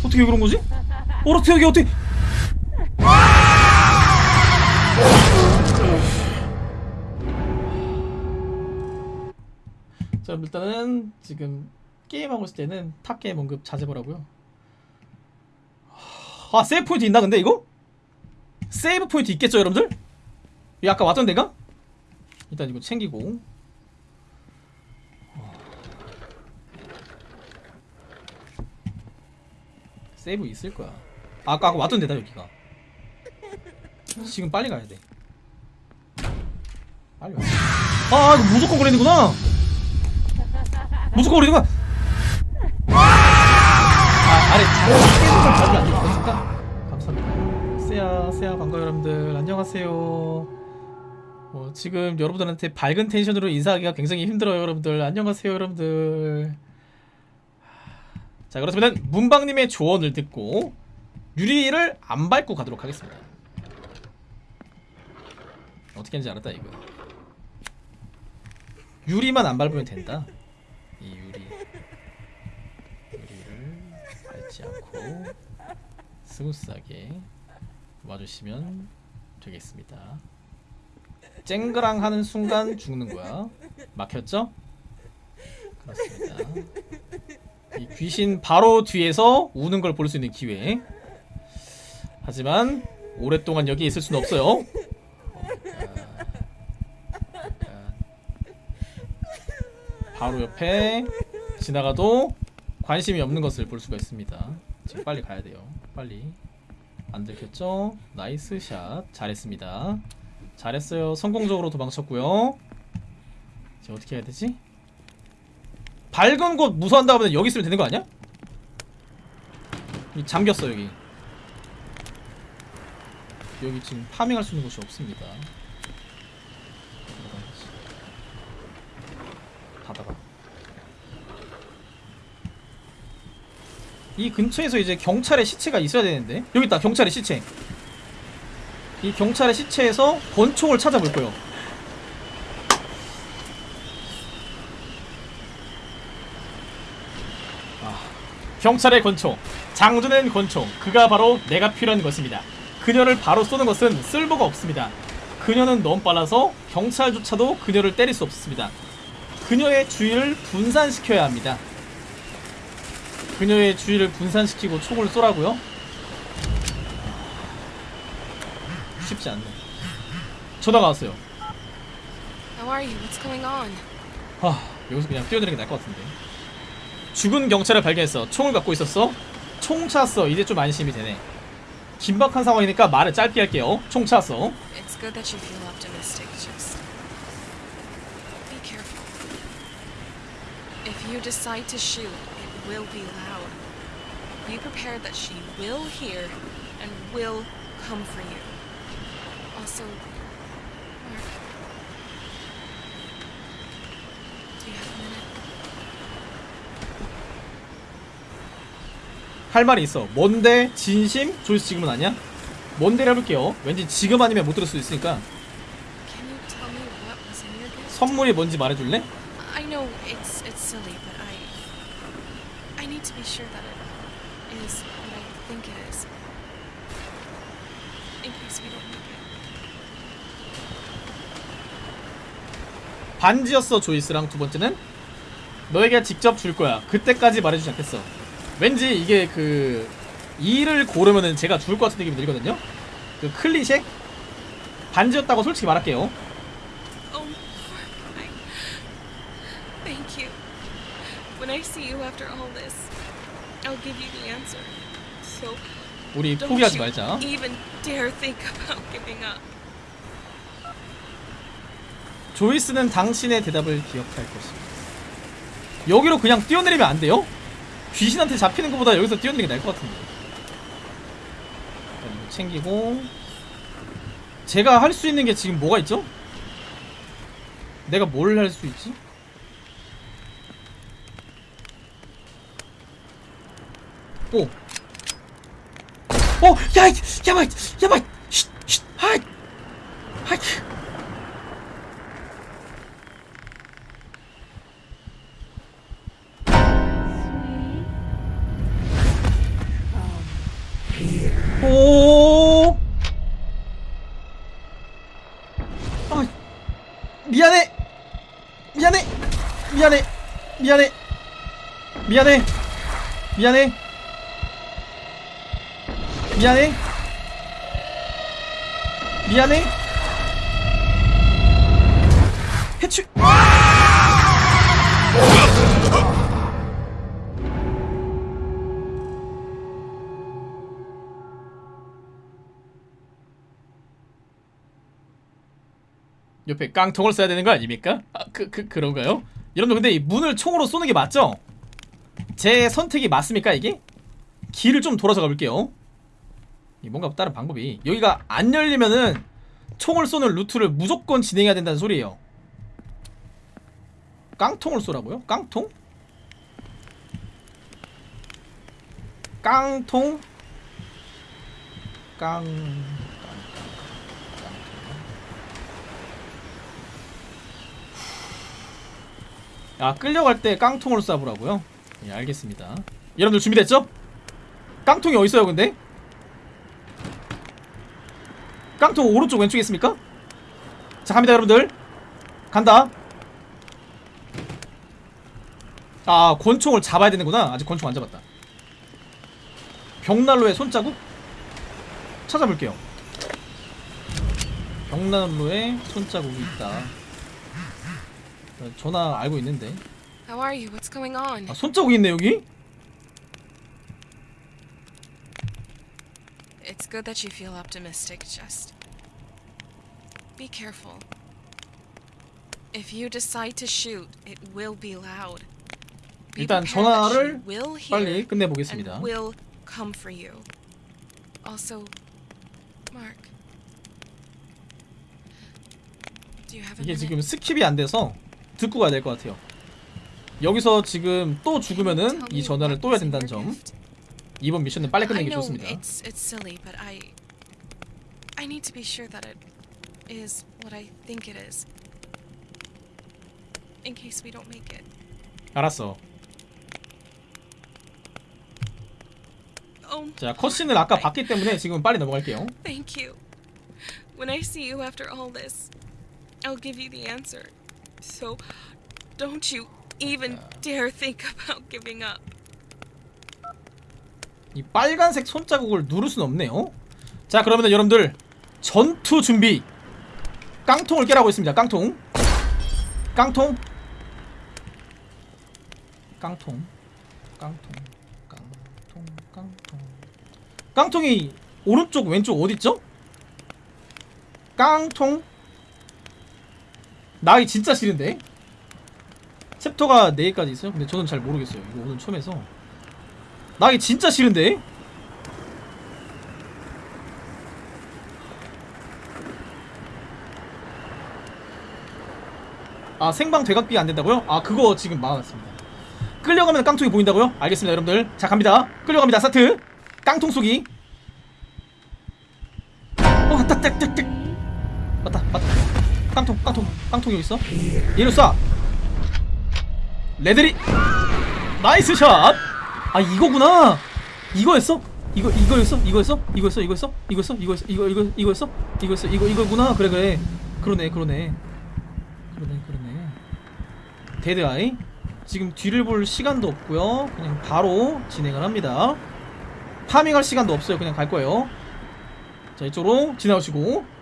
어떻게 여기로 온 거지? 어, 어떻게 여기 어떻게? 자 일단은 지금 게임하고 있을 때는 타 게임 언급 자제보라고요. 아 save point 있나 근데 이거? save point 있겠죠 여러분들? 이 아까 왔던 데가? 일단 이거 챙기고 세이브 있을 거야 아까 아까 왔던 데다 여기가 지금 빨리 가야 돼 빨리 와아 이거 무조건 걸리는구나 무조건 걸리는구나 아, 아래 걸 봐주면 안 되겠습니까? 감사합니다. 세야, 세야 반가워 여러분들. 안녕하세요. 어, 지금 여러분들한테 밝은 텐션으로 인사하기가 굉장히 힘들어요, 여러분들. 안녕하세요, 여러분들. 자, 그렇다면 문방님의 조언을 듣고 유리를 안 밟고 가도록 하겠습니다. 어떻게 하는지 알았다 이거. 유리만 안 밟으면 된다. 이 유리. 유리를 밟지 않고 스무스하게 와주시면 되겠습니다. 쨍그랑 하는 순간 죽는 거야. 막혔죠? 그렇습니다. 이 귀신 바로 뒤에서 우는 걸 볼 수 있는 기회. 하지만 오랫동안 여기 있을 수는 없어요. 바로 옆에 지나가도 관심이 없는 것을 볼 수가 있습니다. 지금 빨리 가야 돼요. 빨리. 안 들켰죠? nice shot. 잘했습니다. 잘했어요. 성공적으로 도망쳤고요. 이제 어떻게 해야 되지? 밝은 곳 무서워한다고 하면 여기 있으면 되는 거 아니야? 이 잠겼어 여기. 여기 지금 파밍할 수 있는 곳이 없습니다. 닫아봐. 이 근처에서 이제 경찰의 시체가 있어야 되는데 여기 있다 경찰의 시체 이 경찰의 시체에서 권총을 찾아볼 거예요 아, 경찰의 권총 장전된 권총 그가 바로 내가 필요한 것입니다 그녀를 바로 쏘는 것은 쓸모가 없습니다 그녀는 너무 빨라서 경찰조차도 그녀를 때릴 수 없습니다 그녀의 주의를 분산시켜야 합니다 그녀의 주의를 분산시키고 총을 쏘라고요? 쉽지 않네. 전화가 왔어요. How are you? What's going on? 하, 여기서 그냥 뛰어드는 게 나을 것 같은데. 죽은 경찰을 발견했어 총을 갖고 있었어 총 찼어 이제 좀 안심이 되네 긴박한 상황이니까 말을 짧게 할게요 총 찼어. Also, Mark, do you have a minute? 할 말이 있어 뭔데 진심 조이스 지금은 아니야 뭔데를 해볼게요 왠지 지금 아니면 못 들을 수 있으니까? 선물이 뭔지 말해줄래 I know it's it's silly, but I I need to be sure that it is what I think it is. In case we don't make it. 반지였어 조이스랑 두 번째는 너에게 직접 줄 거야 그때까지 말해주지 않겠어 왠지 이게 그 이를 고르면은 제가 죽을 것 같은 느낌이 들거든요 그 클리셰 반지였다고 솔직히 말할게요 Oh, 우리 포기하지 말자. 조이스는 당신의 대답을 기억할 것입니다 여기로 그냥 뛰어내리면 안 돼요? 귀신한테 잡히는 것보다 여기서 뛰어내리는 게 나을 것 같은데 이거 챙기고 제가 할 수 있는 게 지금 뭐가 있죠? 내가 뭘 할 수 있지? 오. 어, 야, 이- 야마, 야마, 쉿, 쉿, 하이, 하이. 오. 아, 미안해. 미안해. 미안해. 미안해. 미안해. 미안해. 미 옆에 깡통을 써야 되는 거 아닙니까? 아, 그, 그, 그런가요? 여러분들 근데 이 문을 총으로 쏘는 게 맞죠? 제 선택이 맞습니까 이게? 길을 좀 돌아서 가볼게요 이 뭔가 다른 방법이 여기가 안 열리면은 총을 쏘는 루트를 무조건 진행해야 된다는 소리예요 깡통을 쏘라고요? 깡통? 깡통? 깡... 아 끌려갈 때 깡통을 쏴보라고요? 예 알겠습니다 여러분들 준비됐죠? 깡통이 어딨어요 근데? 깡통 오른쪽 왼쪽에 있습니까? 자 갑니다 여러분들 간다 아 권총을 잡아야 되는구나 아직 권총 안 잡았다 벽난로에 손자국? 찾아볼게요 벽난로에 손자국이 있다 어, 전화 알고 있는데 How are you? What's going on? 아 손자국이 있네 여기? It's good that you feel optimistic, just be careful. If you decide to shoot, it will be loud. Be 일단 전화를 빨리 끝내보겠습니다 will come for you. Also, Mark, do you have a 이게? 지금 skip이 안 돼서 듣고 가야 될 것 같아요 여기서 지금 또 죽으면은 이 전화를 또 해야 된다는 점. 이번 미션은 빨리 끝내는 게 좋습니다 it's it's silly, but I I need to be sure that it is what I think it is. In case we don't make it. 알았어 Oh, 자 컷신을 아까 봤기 때문에 지금 빨리 넘어갈게요 thank you. When I see you after all this, I'll give you the answer. So, don't you even dare think about giving up. 이 빨간색 손자국을 누를 순 없네요. 자 그러면 여러분들 전투 준비. 깡통을 깨라고 했습니다. 깡통. 깡통. 깡통. 깡통. 깡통. 깡통. 깡통이 오른쪽 왼쪽 어딨죠? 깡통 나기 진짜 싫은데? 챕터가 4개까지 있어요? 근데 저는 잘 모르겠어요. 이거 오늘 처음 해서. 나기 진짜 싫은데? 아 생방 되감기 안 된다고요? 아 그거 지금 막아놨습니다. 끌려가면 깡통이 보인다고요? 알겠습니다 여러분들. 자 갑니다. 끌려갑니다. 스타트. 깡통 쏘기. 어 왔다 딱딱딱. 맞다 맞다 깡통 깡통 깡통이 어딨어? 얘를 쏴 레드리 nice shot! 아 이거구나 이거였어? 이거 이거였어? 이거였어? 이거였어? 이거였어? 이거였어? 이거였어? 이거 이거 이거였어? 이거였어? 이거 이거구나 그래 그래 그러네 그러네 그러네 그러네 데드아이 지금 뒤를 볼 시간도 없고요 그냥 바로 진행을 합니다 파밍할 시간도 없어요 그냥 갈 거예요 자 이쪽으로 지나오시고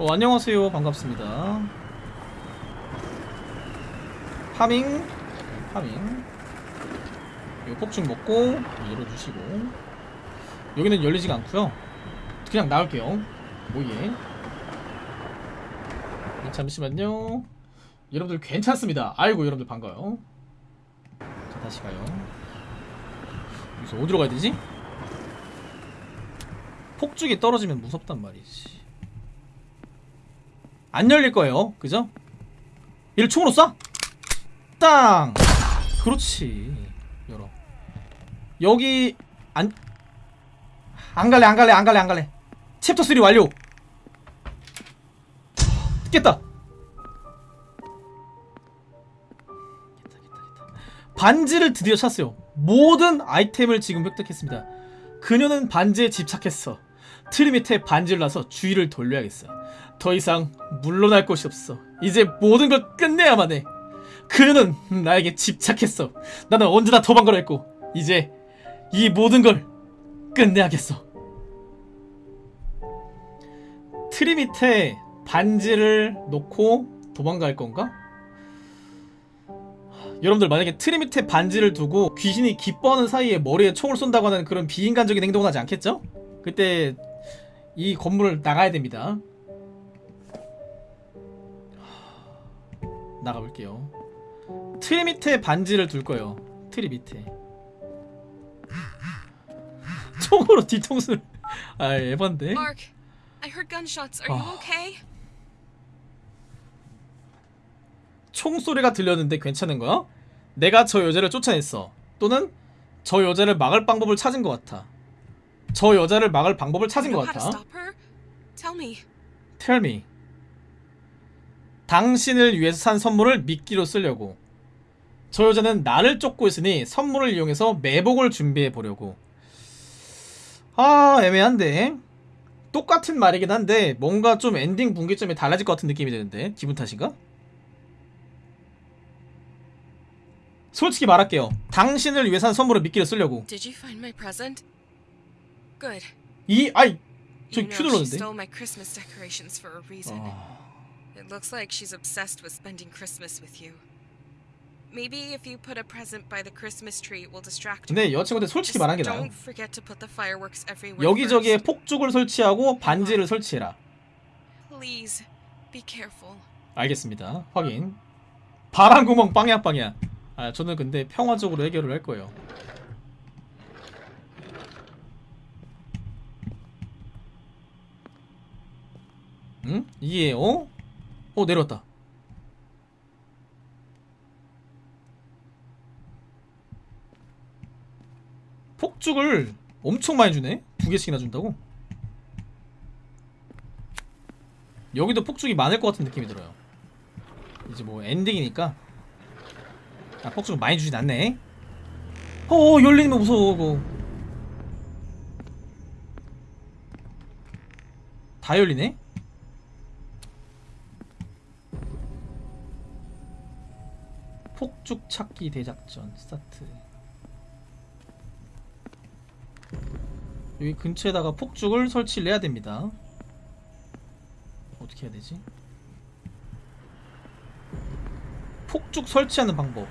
어, 안녕하세요. 반갑습니다. 파밍. 파밍. 요 폭죽 먹고 열어주시고. 여기는 열리지가 않고요. 그냥 나올게요. 뭐예. 네, 잠시만요. 여러분들 괜찮습니다. 아이고 여러분들 반가워요. 자 다시 가요. 여기서 어디로 가야 되지? 폭죽이 떨어지면 무섭단 말이지 안 열릴 거예요. 그죠? 얘를 총으로 쏴! 땅! 그렇지. 열어. 여기 안... 안 갈래 안 갈래 안 갈래 안 갈래. 챕터 3 완료. 깼다. 반지를 드디어 찾았어요. 모든 아이템을 지금 획득했습니다. 그녀는 반지에 집착했어. 트리 밑에 반지를 놔서 주의를 돌려야겠어 더 이상 물러날 곳이 없어. 이제 모든 걸 끝내야만 해. 그녀는 나에게 집착했어. 나는 언제나 도망가려 했고 이제 이 모든 걸 끝내야겠어. 트리 밑에 반지를 놓고 도망갈 건가? 여러분들 만약에 트리 밑에 반지를 두고 귀신이 기뻐하는 사이에 머리에 총을 쏜다고 하는 그런 비인간적인 행동은 하지 않겠죠? 그때 이 건물을 나가야 됩니다 나가볼게요 트리 밑에 반지를 둘 거예요 트리 밑에 총으로 뒤통수를 아 에반데 Mark, I heard gunshots. Are you Oh. okay? 총소리가 들렸는데 괜찮은 거야? 내가 저 여자를 쫓아냈어. 또는 저 여자를 막을 방법을 찾은 것 같아. 저 여자를 막을 방법을 찾은 것 같아. Tell me. 당신을 위해서 산 선물을 미끼로 쓰려고. 저 여자는 나를 쫓고 있으니 선물을 이용해서 매복을 준비해 보려고. 아, 애매한데. 똑같은 말이긴 한데 뭔가 좀 엔딩 분기점이 달라질 것 같은 느낌이 드는데 기분 탓인가? 솔직히 말할게요. 당신을 위해 산 선물을 미끼로 쓰려고. 이 아이 저 you 큐 know she 눌렀는데. 아, It looks like she's obsessed with spending Christmas with you. Maybe if you put a present by the Christmas tree, it will distract. 근데 여자친구한테 솔직히 말한 게 나아요. don't forget to put the fireworks everywhere. 여기저기에. 폭죽을 설치하고 반지를 설치해라. Please, be careful. 알겠습니다. 확인. 바람 구멍 빵야 빵야. 아 저는 근데 평화적으로 해결을 할 거예요. 응? 이게 어? 어 내려왔다. 폭죽을 엄청 많이 주네. 두 개씩이나 준다고? 여기도 폭죽이 많을 것 같은 느낌이 들어요. 이제 뭐 엔딩이니까 아 폭죽을 많이 주진 않네 어 열리는 거 무서워 그거 다 열리네 폭죽 찾기 대작전 스타트 여기 근처에다가 폭죽을 설치를 해야 됩니다 어떻게 해야 되지? 폭죽 설치하는 방법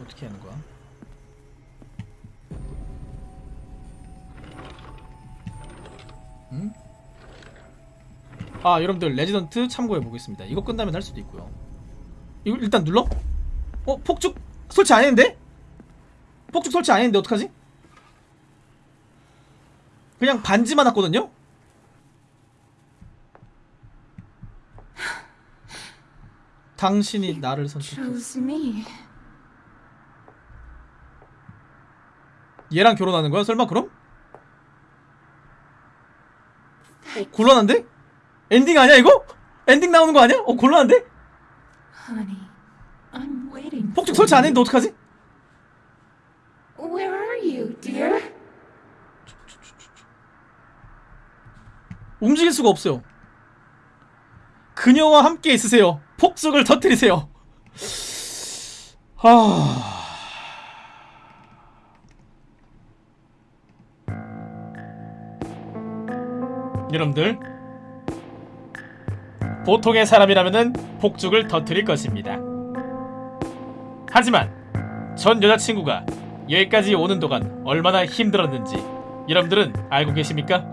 어떻게 하는 거야? 응? 아 여러분들 레지던트 참고해 보겠습니다 이거 끝나면 할 수도 있고요 이거 일단 눌러? 어? 폭죽 설치 안 했는데? 폭죽 설치 안 했는데 어떡하지? 그냥 반지만 왔거든요? 당신이 나를 선택했어. 얘랑 결혼하는 거야? 설마 그럼? 어, 곤란한데? 엔딩 아니야 이거? 엔딩 나오는 거 아니야? 어 곤란한데? 폭죽 설치 안. 했는데 어떡하지? Where are you, dear? 움직일 수가 없어요 그녀와 함께 있으세요 폭죽을 터뜨리세요 하... 여러분들 보통의 사람이라면은 폭죽을 터뜨릴 것입니다 하지만 전 여자친구가 여기까지 오는 동안 얼마나 힘들었는지 여러분들은 알고 계십니까?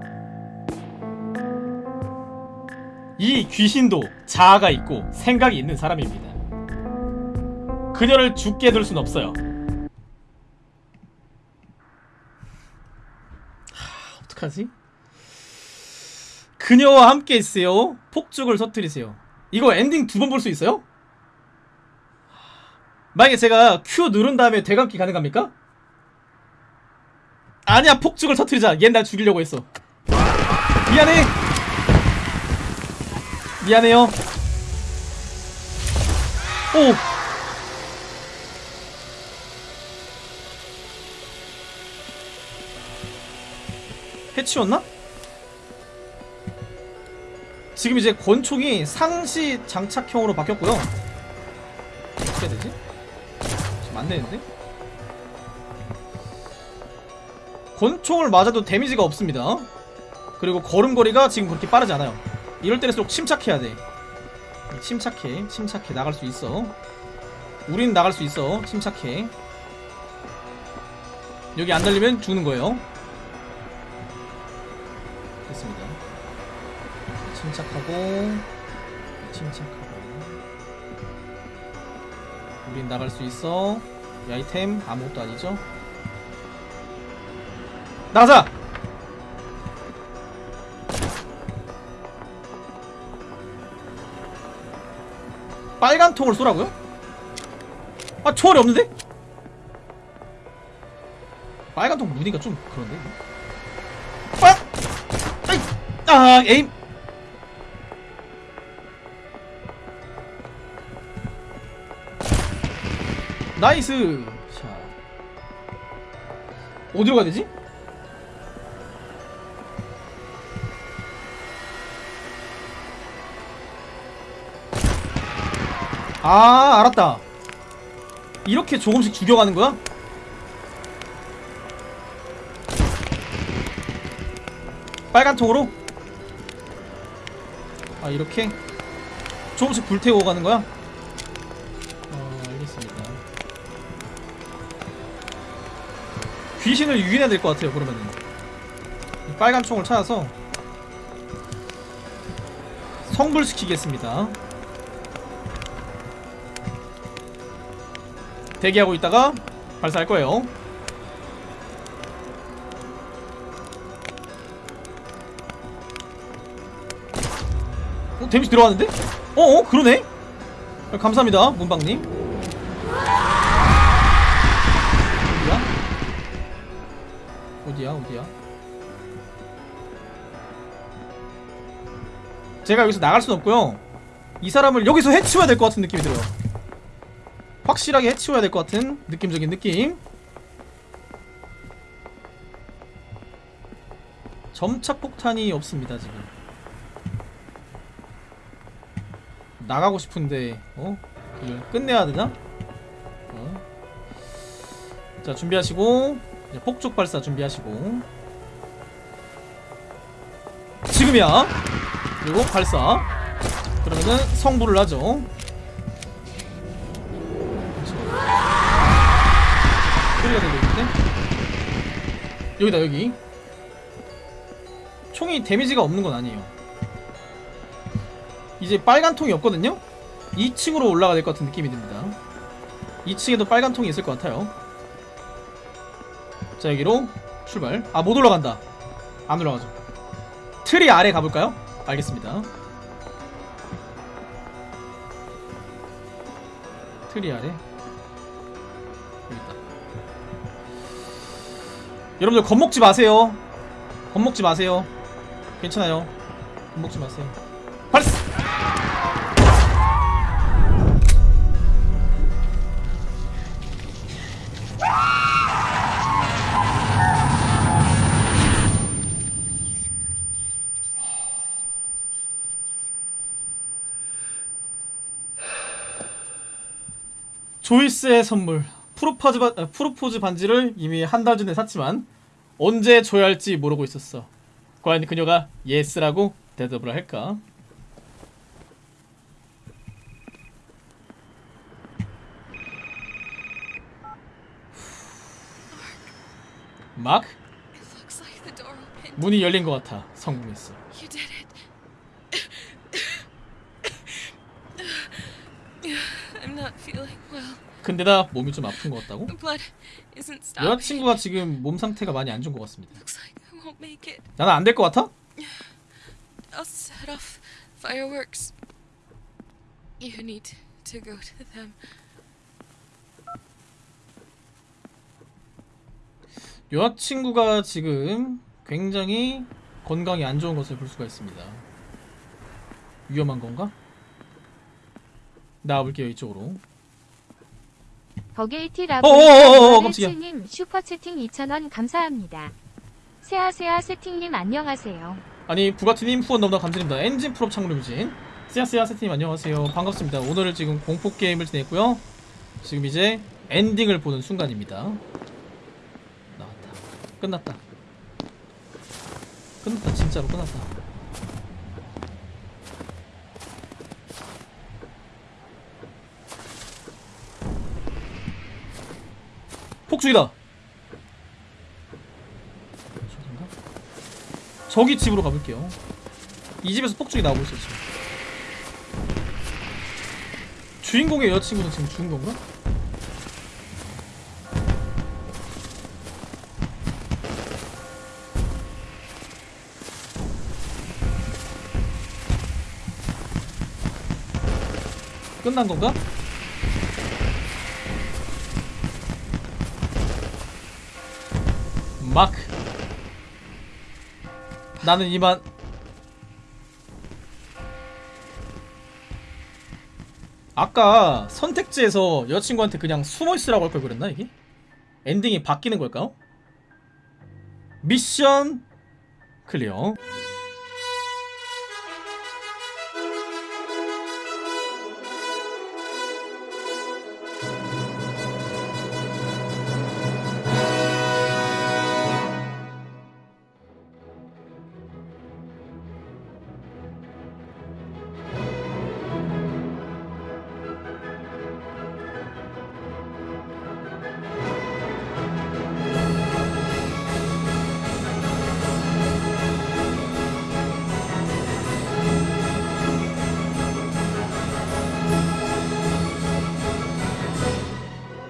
이 귀신도 자아가 있고 생각이 있는 사람입니다. 그녀를 죽게 둘 순 없어요. 하, 어떡하지? 그녀와 함께 있으세요. 폭죽을 터뜨리세요. 이거 엔딩 두 번 볼 수 있어요? 만약에 제가 Q 누른 다음에 대감기 가능합니까? 아니야 폭죽을 터뜨리자 얜 날 죽이려고 했어 미안해 미안해요. 오. 해치웠나? 지금 이제 권총이 상시 장착형으로 바뀌었고요. 어떻게 해야 되지? 지금 안 되는데? 권총을 맞아도 데미지가 없습니다. 그리고 걸음걸이가 지금 그렇게 빠르지 않아요. 이럴 때일수록 침착해야 돼. 침착해, 침착해. 나갈 수 있어. 우린 나갈 수 있어. 침착해. 여기 안 달리면 죽는 거예요. 침착하고, 침착하고. 우린 나갈 수 있어. 이 아이템 아무것도 아니죠? 나가자! 빨간 통을 쏘라고요? 아 초월이 없는데? 빨간 통 무니까 좀 그런데 아! 아이! 아 에임 나이스 자 어디로 가야 되지? 아 알았다 이렇게 조금씩 죽여가는 거야? 빨간 통으로? 아 이렇게? 조금씩 불태우고 가는 거야? 귀신을 유인해야 될 것 같아요 그러면은 이 빨간 총을 찾아서 성불시키겠습니다 대기하고 있다가 발사할 거예요. 어, 데미지 들어왔는데? 어, 어, 그러네? 아, 감사합니다, 문방님. 어디야? 어디야? 제가 여기서 나갈 순 없고요. 이 사람을 여기서 해치워야 될 것 같은 느낌이 들어요. 확실하게 해치워야 될 것 같은 느낌적인 느낌 점착 폭탄이 없습니다 지금 나가고 싶은데 어? 이걸 끝내야 되나? 어? 자 준비하시고 이제 폭죽 발사 준비하시고. 죽음이야. 그리고 발사. 그러면은 성불을 하죠. 소리가 들리고 있는데 여기다 여기. 총이 데미지가 없는 건 아니에요. 이제 빨간 통이 없거든요? 2층으로 올라가야 될 것 같은 느낌이 듭니다. 2층에도 빨간 통이 있을 것 같아요 자 여기로 출발. 아 못 올라간다. 안 올라가죠. 트리 아래 가볼까요? 알겠습니다. 트리 아래. 여기 있다. 여러분들 겁먹지 마세요. 겁먹지 마세요. 괜찮아요. 겁먹지 마세요. 발사 조이스의 선물 프로포즈, 바, 아, 프로포즈 반지를 이미 한 달 전에 샀지만 언제 줘야 할지 모르고 있었어 과연 그녀가 yes라고 대답을 할까? 막. 문이 열린 것 같아 성공했어. I'm not feeling. 근데 나 몸이 좀 아픈 것 같다고? 여자친구가 지금 몸 상태가 많이 안 좋은 것 같습니다. 나는 안 될 것 같아? I'll set off fireworks. You need to go to them. 여자친구가 지금 굉장히 건강이 안 좋은 것을 볼 수가 있습니다. 위험한 건가? 나와볼게요 이쪽으로. 버게이티 어어어어, 깜짝이야. 라브님 슈퍼채팅 2,000원 감사합니다. 세아세아 세팅님 안녕하세요. 아니 부가티님 후원 너무나 감사드립니다. 엔진 풀업 창문이진 씨앗씨앗 세팅님 안녕하세요. 반갑습니다. 오늘 지금 공포 게임을 지냈고요. 지금 이제 엔딩을 보는 순간입니다. 나왔다. 끝났다. 끝났다. 진짜로 끝났다. 폭죽이다. 저기 집으로 가볼게요. 이 집에서 폭죽이 나오고 있어 지금. 주인공의 여자친구는 지금 죽은 건가? 끝난 건가? 마크 나는 이만 아까 선택지에서 여자친구한테 그냥 숨어있으라고 할 걸 그랬나 이게? 엔딩이 바뀌는 걸까요? mission clear